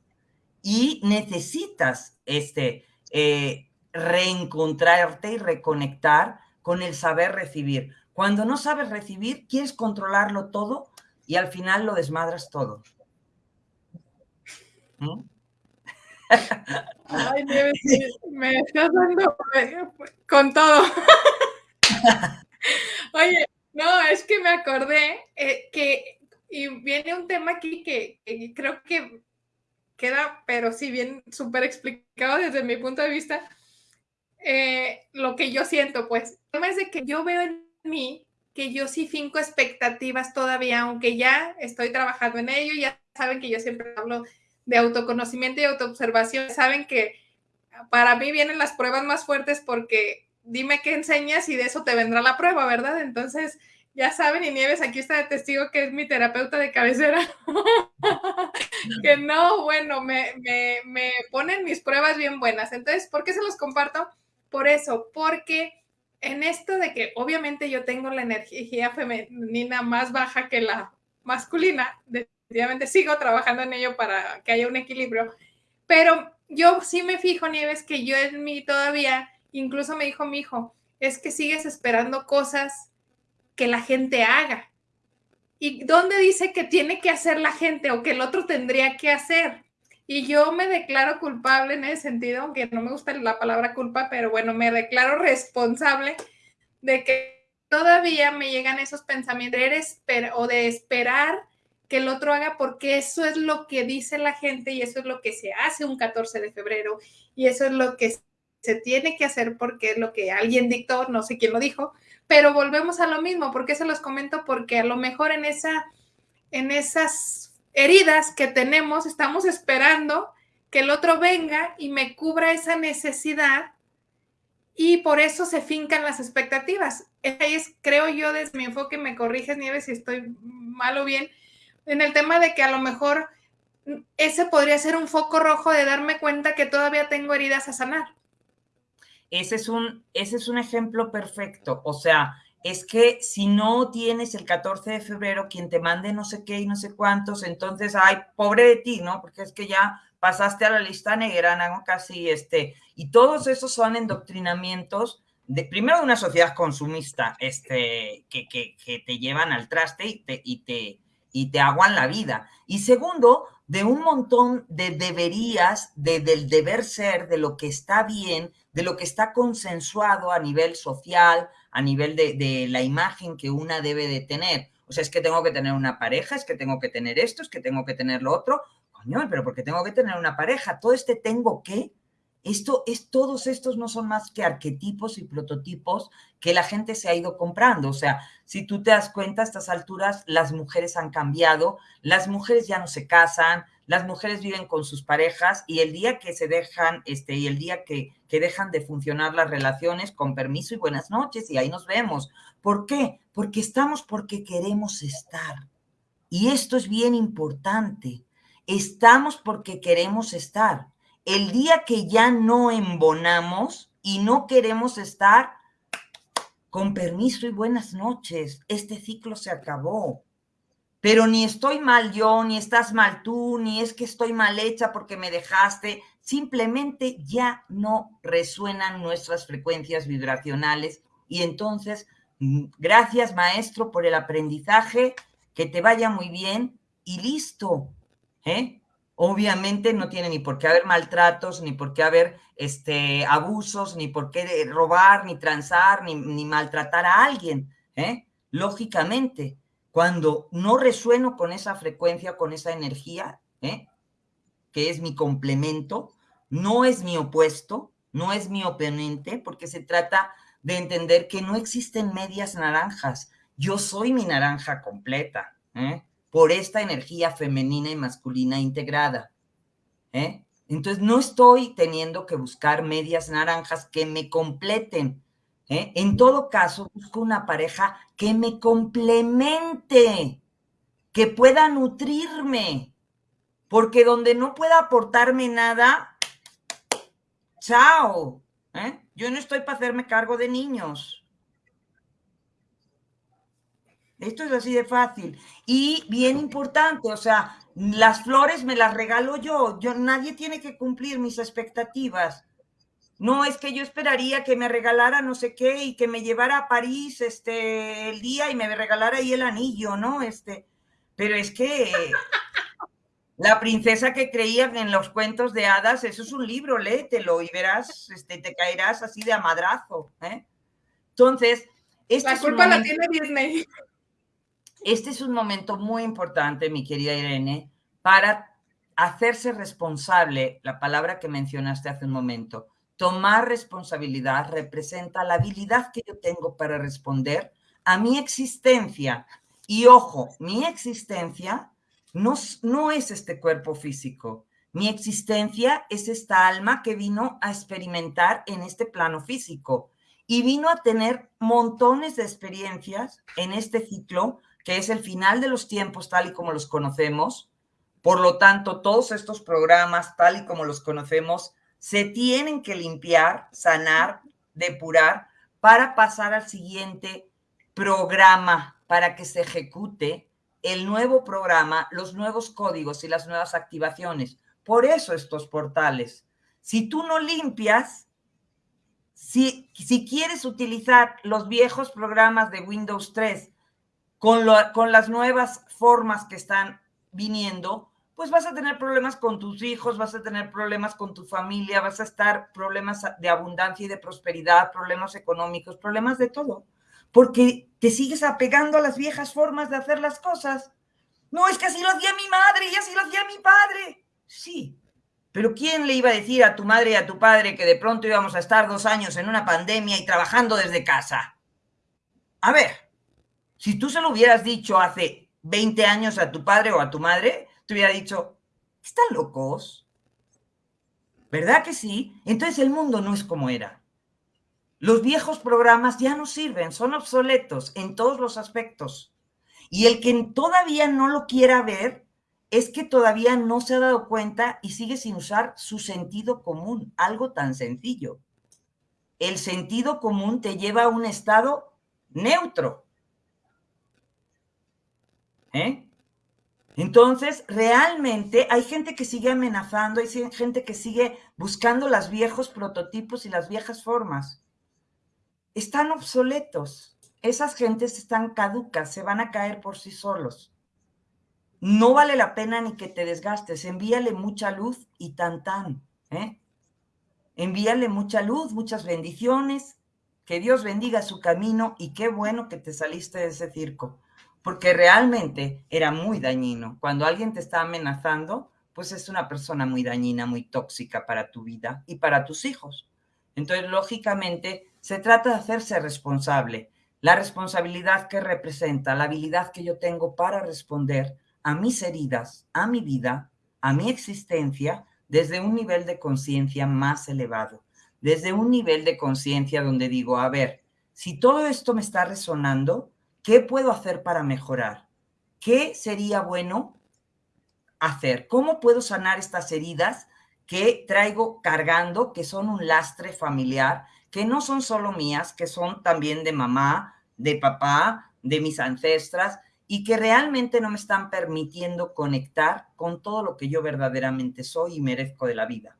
Y necesitas este, eh, reencontrarte y reconectar con el saber recibir. Cuando no sabes recibir, quieres controlarlo todo y al final lo desmadras todo. ¿Mm? Ay, me, estás dando con todo. Oye, no, es que me acordé eh, que, y viene un tema aquí que, que, creo que queda, pero sí bien súper explicado desde mi punto de vista, eh, lo que yo siento, pues. El tema es de que yo veo en mí que yo sí finco expectativas todavía, aunque ya estoy trabajando en ello, ya saben que yo siempre hablo de autoconocimiento y autoobservación, saben que para mí vienen las pruebas más fuertes porque dime qué enseñas y de eso te vendrá la prueba, ¿verdad? Entonces, ya saben, y Nieves aquí está de testigo que es mi terapeuta de cabecera, que no, bueno, me, me, me, ponen mis pruebas bien buenas. Entonces, ¿por qué se los comparto? Por eso, porque en esto de que obviamente yo tengo la energía femenina más baja que la masculina, definitivamente sigo trabajando en ello para que haya un equilibrio, pero yo sí me fijo, Nieves, que yo en mí todavía, incluso me dijo mi hijo, es que sigues esperando cosas que la gente haga. ¿Y dónde dice que tiene que hacer la gente o que el otro tendría que hacer? Y yo me declaro culpable en ese sentido, aunque no me gusta la palabra culpa, pero bueno, me declaro responsable de que todavía me llegan esos pensamientos de o de esperar que el otro haga porque eso es lo que dice la gente y eso es lo que se hace un 14 de febrero y eso es lo que se tiene que hacer porque es lo que alguien dictó, no sé quién lo dijo, pero volvemos a lo mismo, porque se los comento? Porque a lo mejor en, esa, en esas heridas que tenemos estamos esperando que el otro venga y me cubra esa necesidad y por eso se fincan las expectativas. Ahí es, creo yo, desde mi enfoque, me corriges, Nieves, si estoy mal o bien, en el tema de que a lo mejor ese podría ser un foco rojo de darme cuenta que todavía tengo heridas a sanar. Ese es un, ese es un ejemplo perfecto. O sea, es que si no tienes el 14 de febrero quien te mande no sé qué y no sé cuántos, entonces, ay, pobre de ti, ¿no? Porque es que ya pasaste a la lista negra, ¿no? Casi este, y todos esos son endoctrinamientos de, primero de una sociedad consumista, este, que, que, que te llevan al traste y te, y te, y te aguan la vida. Y segundo, de un montón de deberías, de, del deber ser, de lo que está bien, de lo que está consensuado a nivel social, a nivel de, de, la imagen que una debe de tener. O sea, es que tengo que tener una pareja, es que tengo que tener esto, es que tengo que tener lo otro. Coño, pero porque tengo que tener una pareja? Todo este tengo que, esto es, todos estos no son más que arquetipos y prototipos que la gente se ha ido comprando. O sea, si tú te das cuenta, a estas alturas las mujeres han cambiado, las mujeres ya no se casan, las mujeres viven con sus parejas y el día que se dejan, este, y el día que, que dejan de funcionar las relaciones, con permiso y buenas noches, y ahí nos vemos. ¿Por qué? Porque estamos porque queremos estar. Y esto es bien importante. Estamos porque queremos estar. El día que ya no embonamos y no queremos estar, con permiso y buenas noches, este ciclo se acabó pero ni estoy mal yo, ni estás mal tú, ni es que estoy mal hecha porque me dejaste, simplemente ya no resuenan nuestras frecuencias vibracionales y entonces, mm, gracias maestro por el aprendizaje, que te vaya muy bien y listo. ¿eh? Obviamente no tiene ni por qué haber maltratos, ni por qué haber este, abusos, ni por qué robar, ni transar, ni, ni maltratar a alguien. ¿eh? Lógicamente, cuando no resueno con esa frecuencia, con esa energía, ¿eh? que es mi complemento, no es mi opuesto, no es mi oponente, porque se trata de entender que no existen medias naranjas. Yo soy mi naranja completa, ¿eh? por esta energía femenina y masculina integrada. ¿eh? Entonces, no estoy teniendo que buscar medias naranjas que me completen, ¿eh? En todo caso, busco una pareja que me complemente, que pueda nutrirme, porque donde no pueda aportarme nada, chao. ¿eh? Yo no estoy para hacerme cargo de niños. Esto es así de fácil. Y bien importante, o sea, las flores me las regalo yo. Yo nadie tiene que cumplir mis expectativas. No, es que yo esperaría que me regalara no sé qué y que me llevara a París este el día y me regalara ahí el anillo, ¿no? Este, pero es que la princesa que creían en los cuentos de hadas, eso es un libro, léetelo y verás, este, te caerás así de amadrazo, ¿eh? Entonces, este la culpa la tiene Disney. Este es un momento muy importante, mi querida Irene, para hacerse responsable, la palabra que mencionaste hace un momento, Tomar responsabilidad representa la habilidad que yo tengo para responder a mi existencia. Y ojo, mi existencia no, no es este cuerpo físico. Mi existencia es esta alma que vino a experimentar en este plano físico y vino a tener montones de experiencias en este ciclo, que es el final de los tiempos tal y como los conocemos. Por lo tanto, todos estos programas tal y como los conocemos se tienen que limpiar, sanar, depurar para pasar al siguiente programa, para que se ejecute el nuevo programa, los nuevos códigos y las nuevas activaciones. Por eso estos portales. Si tú no limpias, si, si quieres utilizar los viejos programas de Windows 3 con, con las nuevas formas que están viniendo, pues vas a tener problemas con tus hijos, vas a tener problemas con tu familia, vas a estar problemas de abundancia y de prosperidad, problemas económicos, problemas de todo, porque te sigues apegando a las viejas formas de hacer las cosas. No, es que así lo hacía mi madre y así lo hacía mi padre. Sí, pero ¿quién le iba a decir a tu madre y a tu padre que de pronto íbamos a estar dos años en una pandemia y trabajando desde casa? A ver, si tú se lo hubieras dicho hace 20 años a tu padre o a tu madre, hubiera dicho, ¿están locos? ¿Verdad que sí? Entonces el mundo no es como era. Los viejos programas ya no sirven, son obsoletos en todos los aspectos. Y el que todavía no lo quiera ver, es que todavía no se ha dado cuenta y sigue sin usar su sentido común, algo tan sencillo. El sentido común te lleva a un estado neutro. ¿Eh? Entonces, realmente hay gente que sigue amenazando, hay gente que sigue buscando los viejos prototipos y las viejas formas. Están obsoletos. Esas gentes están caducas, se van a caer por sí solos no vale la pena ni que te desgastes, envíale mucha luz y tan tan, ¿eh? Envíale mucha luz, muchas bendiciones, que Dios bendiga su camino y qué bueno que te saliste de ese circo, porque realmente era muy dañino. Cuando alguien te está amenazando, pues es una persona muy dañina, muy tóxica para tu vida y para tus hijos. Entonces, lógicamente, se trata de hacerse responsable. La responsabilidad que representa, la habilidad que yo tengo para responder a mis heridas, a mi vida, a mi existencia, desde un nivel de conciencia más elevado, desde un nivel de conciencia donde digo, a ver, si todo esto me está resonando, ¿qué puedo hacer para mejorar? ¿Qué sería bueno hacer? ¿Cómo puedo sanar estas heridas que traigo cargando, que son un lastre familiar, que no son solo mías, que son también de mamá, de papá, de mis ancestras, y que realmente no me están permitiendo conectar con todo lo que yo verdaderamente soy y merezco de la vida.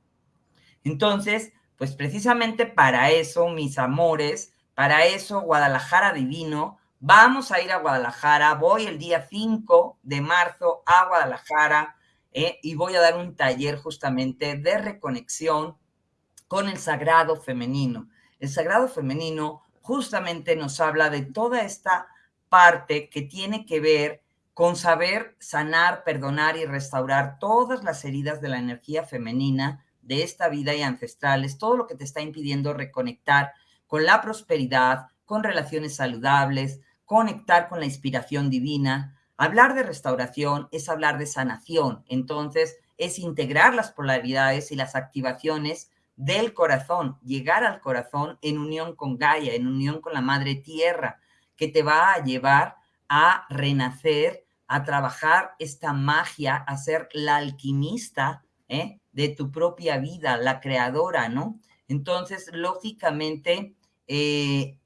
Entonces, pues precisamente para eso, mis amores, para eso, Guadalajara Divino, vamos a ir a Guadalajara, voy el día 5 de marzo a Guadalajara eh, y voy a dar un taller justamente de reconexión con el sagrado femenino. El sagrado femenino justamente nos habla de toda esta parte que tiene que ver con saber sanar, perdonar y restaurar todas las heridas de la energía femenina de esta vida y ancestrales, todo lo que te está impidiendo reconectar con la prosperidad, con relaciones saludables, conectar con la inspiración divina. Hablar de restauración es hablar de sanación, entonces es integrar las polaridades y las activaciones del corazón, llegar al corazón en unión con Gaia, en unión con la Madre Tierra, que te va a llevar a renacer, a trabajar esta magia, a ser la alquimista ¿eh? de tu propia vida, la creadora, ¿no? Entonces, lógicamente, eh,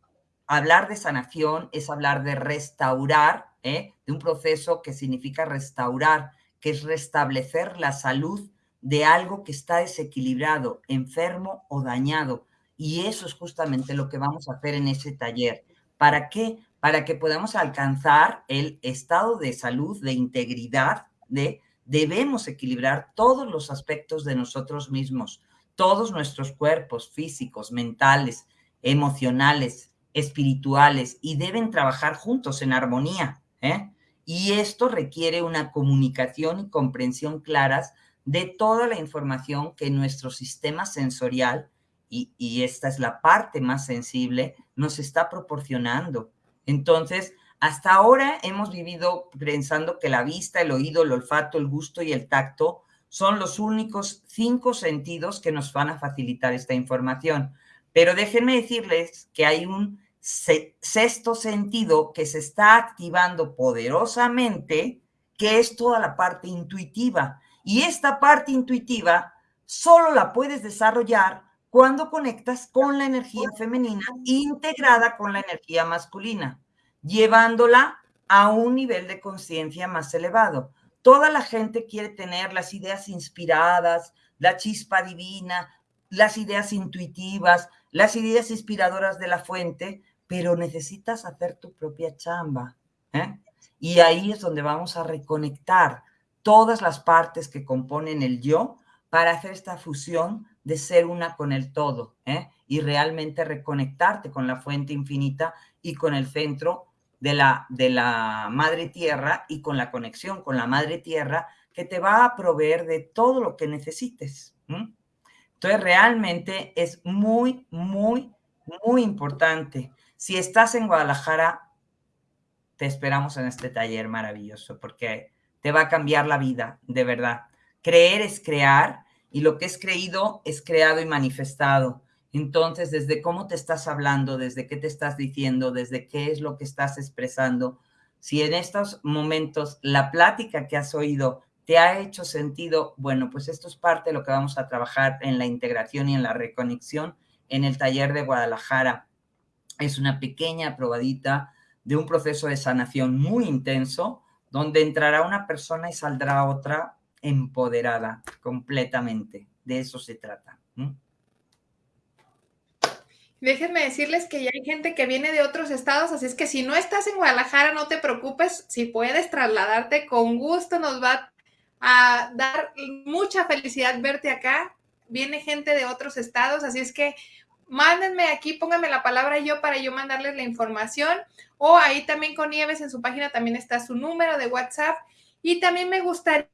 hablar de sanación es hablar de restaurar, ¿eh? de un proceso que significa restaurar, que es restablecer la salud de algo que está desequilibrado, enfermo o dañado. Y eso es justamente lo que vamos a hacer en ese taller. ¿Para qué? Para que podamos alcanzar el estado de salud, de integridad, de debemos equilibrar todos los aspectos de nosotros mismos, todos nuestros cuerpos físicos, mentales, emocionales, espirituales, y deben trabajar juntos en armonía. ¿eh? Y esto requiere una comunicación y comprensión claras de toda la información que nuestro sistema sensorial y, esta es la parte más sensible, nos está proporcionando. Entonces, hasta ahora hemos vivido pensando que la vista, el oído, el olfato, el gusto y el tacto son los únicos cinco sentidos que nos van a facilitar esta información. Pero déjenme decirles que hay un sexto sentido que se está activando poderosamente, que es toda la parte intuitiva. Y esta parte intuitiva solo la puedes desarrollar cuando conectas con la energía femenina integrada con la energía masculina, llevándola a un nivel de conciencia más elevado. Toda la gente quiere tener las ideas inspiradas, la chispa divina, las ideas intuitivas, las ideas inspiradoras de la fuente, pero necesitas hacer tu propia chamba. ¿eh? Y ahí es donde vamos a reconectar todas las partes que componen el yo para hacer esta fusión de ser una con el todo ¿eh? y realmente reconectarte con la fuente infinita y con el centro de la, de la madre tierra y con la conexión con la madre tierra que te va a proveer de todo lo que necesites. Entonces, realmente es muy, muy, muy importante. Si estás en Guadalajara, te esperamos en este taller maravilloso porque te va a cambiar la vida, de verdad. Creer es crear y lo que es creído es creado y manifestado. Entonces, desde cómo te estás hablando, desde qué te estás diciendo, desde qué es lo que estás expresando, si en estos momentos la plática que has oído te ha hecho sentido, bueno, pues esto es parte de lo que vamos a trabajar en la integración y en la reconexión en el taller de Guadalajara. Es una pequeña probadita de un proceso de sanación muy intenso, donde entrará una persona y saldrá otra empoderada completamente. De eso se trata. Déjenme decirles que ya hay gente que viene de otros estados, así es que si no estás en Guadalajara, no te preocupes, si puedes trasladarte con gusto, nos va a dar mucha felicidad verte acá. Viene gente de otros estados, así es que mándenme aquí, pónganme la palabra yo para yo mandarles la información. O ahí también con Nieves en su página también está su número de WhatsApp. Y también me gustaría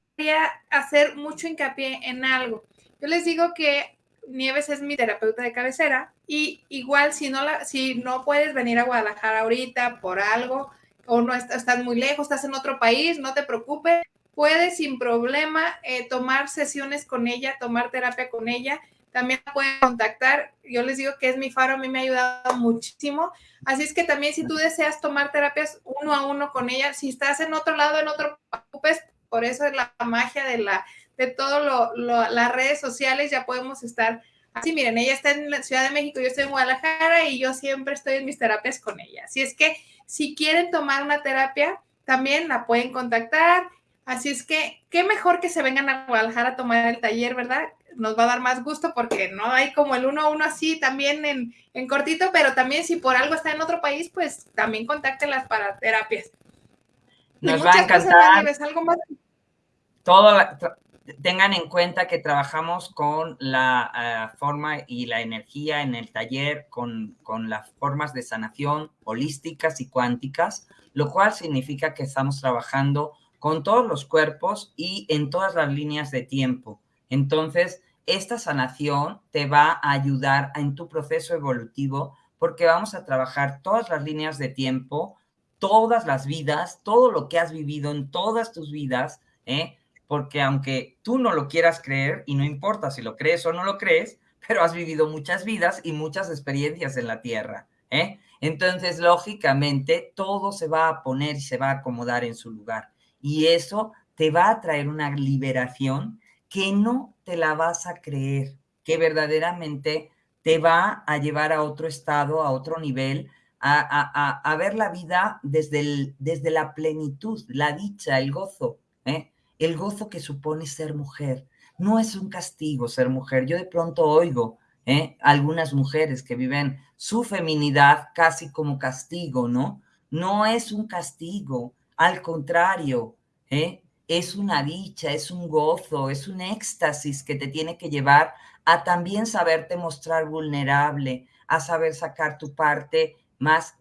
hacer mucho hincapié en algo. Yo les digo que Nieves es mi terapeuta de cabecera y igual si no, la, si no puedes venir a Guadalajara ahorita por algo o no estás muy lejos, estás en otro país, no te preocupes, puedes sin problema eh, tomar sesiones con ella, tomar terapia con ella. También la pueden contactar. Yo les digo que es mi faro, a mí me ha ayudado muchísimo. Así es que también si tú deseas tomar terapias uno a uno con ella, si estás en otro lado, en otro, preocupes, por eso es la magia de la de todas las redes sociales, ya podemos estar así. Miren, ella está en la Ciudad de México, yo estoy en Guadalajara y yo siempre estoy en mis terapias con ella. Así es que si quieren tomar una terapia, también la pueden contactar Así es que, qué mejor que se vengan a Guadalajara a tomar el taller, ¿verdad? Nos va a dar más gusto porque no hay como el uno a uno así también en, cortito, pero también si por algo está en otro país, pues también contáctelas para terapias. Nos va a encantar. ¿Algo más? Todo, tengan en cuenta que trabajamos con la eh, forma y la energía en el taller, con, con las formas de sanación holísticas y cuánticas, lo cual significa que estamos trabajando con todos los cuerpos y en todas las líneas de tiempo. Entonces, esta sanación te va a ayudar en tu proceso evolutivo porque vamos a trabajar todas las líneas de tiempo, todas las vidas, todo lo que has vivido en todas tus vidas, ¿eh? porque aunque tú no lo quieras creer, y no importa si lo crees o no lo crees, pero has vivido muchas vidas y muchas experiencias en la Tierra. ¿eh? Entonces, lógicamente, todo se va a poner y se va a acomodar en su lugar y eso te va a traer una liberación que no te la vas a creer, que verdaderamente te va a llevar a otro estado, a otro nivel, a, ver la vida desde, desde la plenitud, la dicha, el gozo, ¿eh? el gozo que supone ser mujer. No es un castigo ser mujer. Yo de pronto oigo ¿eh? algunas mujeres que viven su feminidad casi como castigo, ¿no? No es un castigo, al contrario, ¿eh? Es una dicha, es un gozo, es un éxtasis que te tiene que llevar a también saberte mostrar vulnerable, a saber sacar tu parte más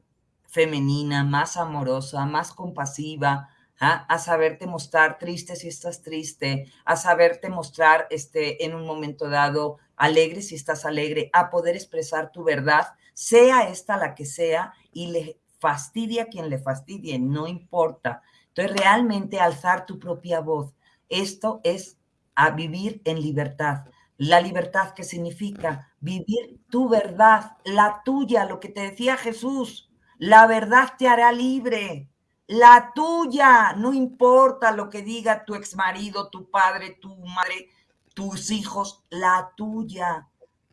femenina, más amorosa, más compasiva, ¿ah? a saberte mostrar triste si estás triste, a saberte mostrar este, en un momento dado alegre si estás alegre, a poder expresar tu verdad, sea esta la que sea, y le fastidia quien le fastidie, no importa. Entonces, realmente alzar tu propia voz. Esto es a vivir en libertad. La libertad que significa vivir tu verdad, la tuya, lo que te decía Jesús. La verdad te hará libre. La tuya, no importa lo que diga tu exmarido, tu padre, tu madre, tus hijos, la tuya.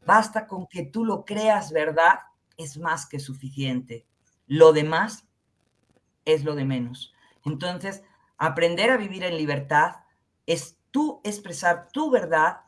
Basta con que tú lo creas verdad, es más que suficiente. Lo demás es lo de menos. Entonces, aprender a vivir en libertad es tú expresar tu verdad,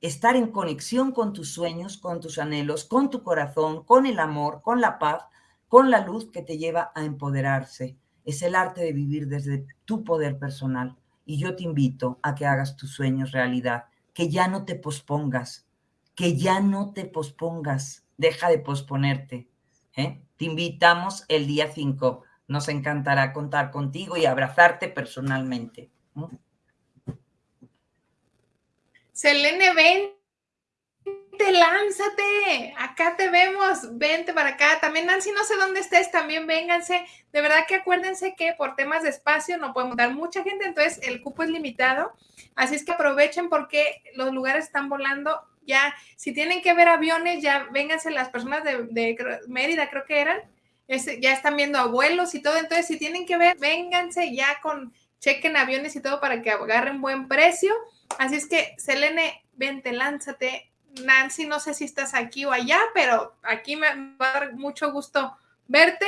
estar en conexión con tus sueños, con tus anhelos, con tu corazón, con el amor, con la paz, con la luz que te lleva a empoderarse. Es el arte de vivir desde tu poder personal. Y yo te invito a que hagas tus sueños realidad, que ya no te pospongas, que ya no te pospongas, deja de posponerte. ¿eh? Te invitamos el día 5. Nos encantará contar contigo y abrazarte personalmente. Selene, vente, lánzate, acá te vemos, vente para acá. También Nancy, no sé dónde estés, también vénganse. De verdad que acuérdense que por temas de espacio no podemos dar mucha gente, entonces el cupo es limitado. Así es que aprovechen porque los lugares están volando. Ya, si tienen que ver aviones, ya vénganse las personas de, Mérida, creo que eran. Ya están viendo abuelos y todo. Entonces, si tienen que ver, vénganse ya con chequen aviones y todo para que agarren buen precio. Así es que, Selene, vente, lánzate. Nancy, no sé si estás aquí o allá, pero aquí me va a dar mucho gusto verte.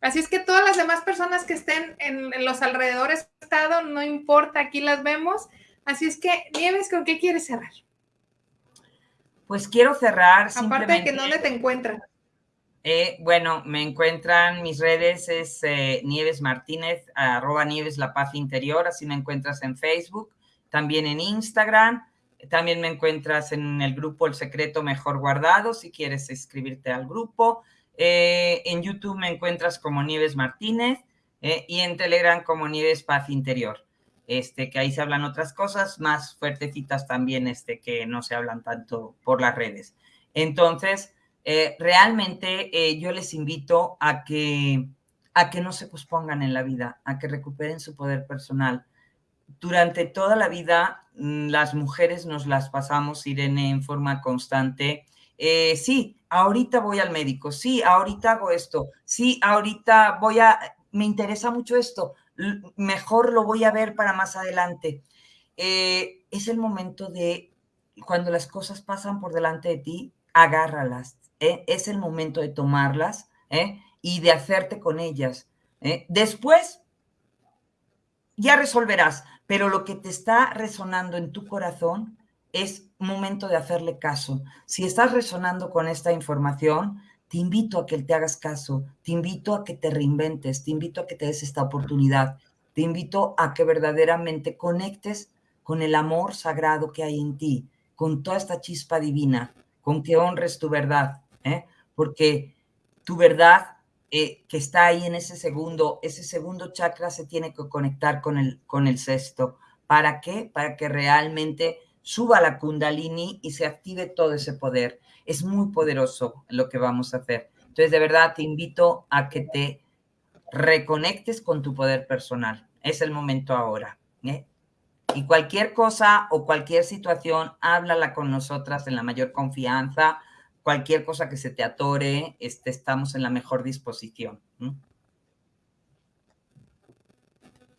Así es que todas las demás personas que estén en, los alrededores del estado, no importa, aquí las vemos. Así es que, Nieves, ¿con qué quieres cerrar? Pues quiero cerrar. Aparte de que dónde te encuentran. Eh, bueno, me encuentran, mis redes es eh, Nieves Martínez, arroba Nieves La Paz Interior, así me encuentras en Facebook también en Instagram. También me encuentras en el grupo El Secreto Mejor Guardado, si quieres escribirte al grupo. Eh, en YouTube me encuentras como Nieves Martínez y en Telegram como Nieves Paz Interior. Este, que ahí se hablan otras cosas más fuertecitas también, este, que no se hablan tanto por las redes. Entonces, eh, realmente yo les invito a que, a que no se pospongan en la vida, a que recuperen su poder personal, durante toda la vida mm, las mujeres nos las pasamos, Irene, en forma constante. Eh, sí, ahorita voy al médico, sí, ahorita hago esto, sí, ahorita voy a, me interesa mucho esto, mejor lo voy a ver para más adelante. Eh, es el momento de, cuando las cosas pasan por delante de ti, agárralas. ¿Eh? Es el momento de tomarlas y de hacerte con ellas. Después, ya resolverás, pero lo que te está resonando en tu corazón es momento de hacerle caso. Si estás resonando con esta información, te invito a que te hagas caso, te invito a que te reinventes, te invito a que te des esta oportunidad, te invito a que verdaderamente conectes con el amor sagrado que hay en ti, con toda esta chispa divina, con que honres tu verdad, ¿eh? porque tu verdad eh, que está ahí en ese segundo, ese segundo chakra se tiene que conectar con el, con el sexto. ¿Para qué? Para que realmente suba la kundalini y se active todo ese poder. Es muy poderoso lo que vamos a hacer. Entonces, de verdad, te invito a que te reconectes con tu poder personal. Es el momento ahora. ¿eh? Y cualquier cosa o cualquier situación, háblala con nosotras en la mayor confianza cualquier cosa que se te atore, este, estamos en la mejor disposición.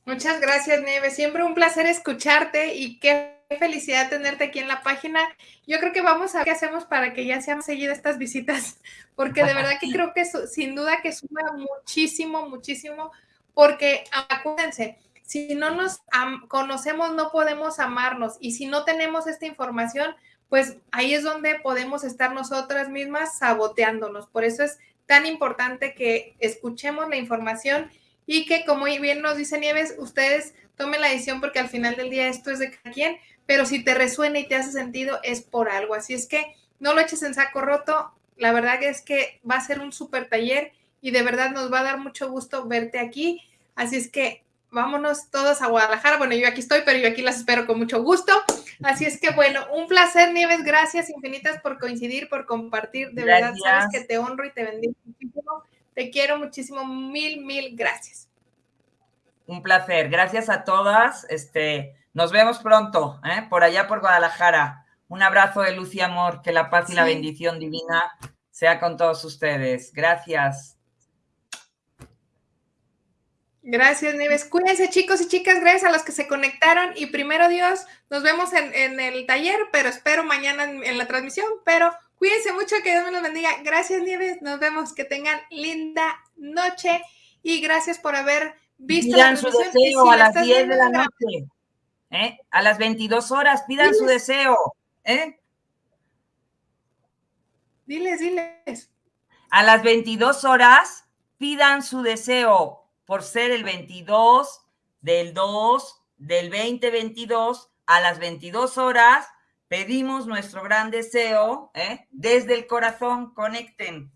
Muchas gracias, Nieve. Siempre un placer escucharte y qué felicidad tenerte aquí en la página. Yo creo que vamos a ver qué hacemos para que ya sean seguidas estas visitas, porque de verdad que creo que sin duda que suma muchísimo, muchísimo, porque acuérdense, si no nos conocemos no podemos amarnos y si no tenemos esta información, pues ahí es donde podemos estar nosotras mismas saboteándonos. Por eso es tan importante que escuchemos la información y que, como bien nos dice Nieves, ustedes tomen la decisión porque al final del día esto es de cada quien, pero si te resuena y te hace sentido es por algo. Así es que no lo eches en saco roto. La verdad es que va a ser un súper taller y de verdad nos va a dar mucho gusto verte aquí. Así es que vámonos todos a Guadalajara. Bueno, yo aquí estoy, pero yo aquí las espero con mucho gusto. Así es que bueno, un placer, Nieves. Gracias infinitas por coincidir, por compartir. De verdad, sabes que te honro y te bendigo muchísimo. Te quiero muchísimo. Mil, mil gracias. Un placer. Gracias a todas. Este, Nos vemos pronto, ¿eh? por allá por Guadalajara. Un abrazo de luz y amor, que la paz y la bendición divina sea con todos ustedes. Gracias. Gracias, Nieves. Cuídense, chicos y chicas. Gracias a los que se conectaron. Y primero, Dios, nos vemos en, el taller, pero espero mañana en, la transmisión. Pero cuídense mucho, que Dios me los bendiga. Gracias, Nieves. Nos vemos. Que tengan linda noche. Y gracias por haber visto pidan su deseo a las 10 de la noche. ¿eh? A las 22 horas, pidan su deseo. ¿eh? Diles, diles. A las 22 horas, pidan su deseo por ser el 22 del 2 del 2022 a las 22 horas. Pedimos nuestro gran deseo ¿eh? desde el corazón. Conecten.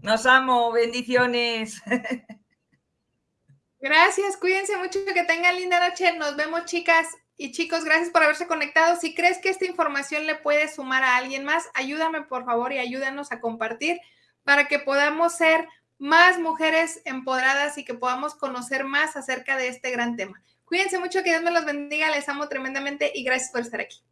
Nos amo. Bendiciones. Gracias. Cuídense mucho. Que tengan linda noche. Nos vemos, chicas y chicos. Gracias por haberse conectado. Si crees que esta información le puede sumar a alguien más, ayúdame por favor y ayúdanos a compartir para que podamos ser más mujeres empoderadas y que podamos conocer más acerca de este gran tema. Cuídense mucho, que Dios me los bendiga, les amo tremendamente y gracias por estar aquí.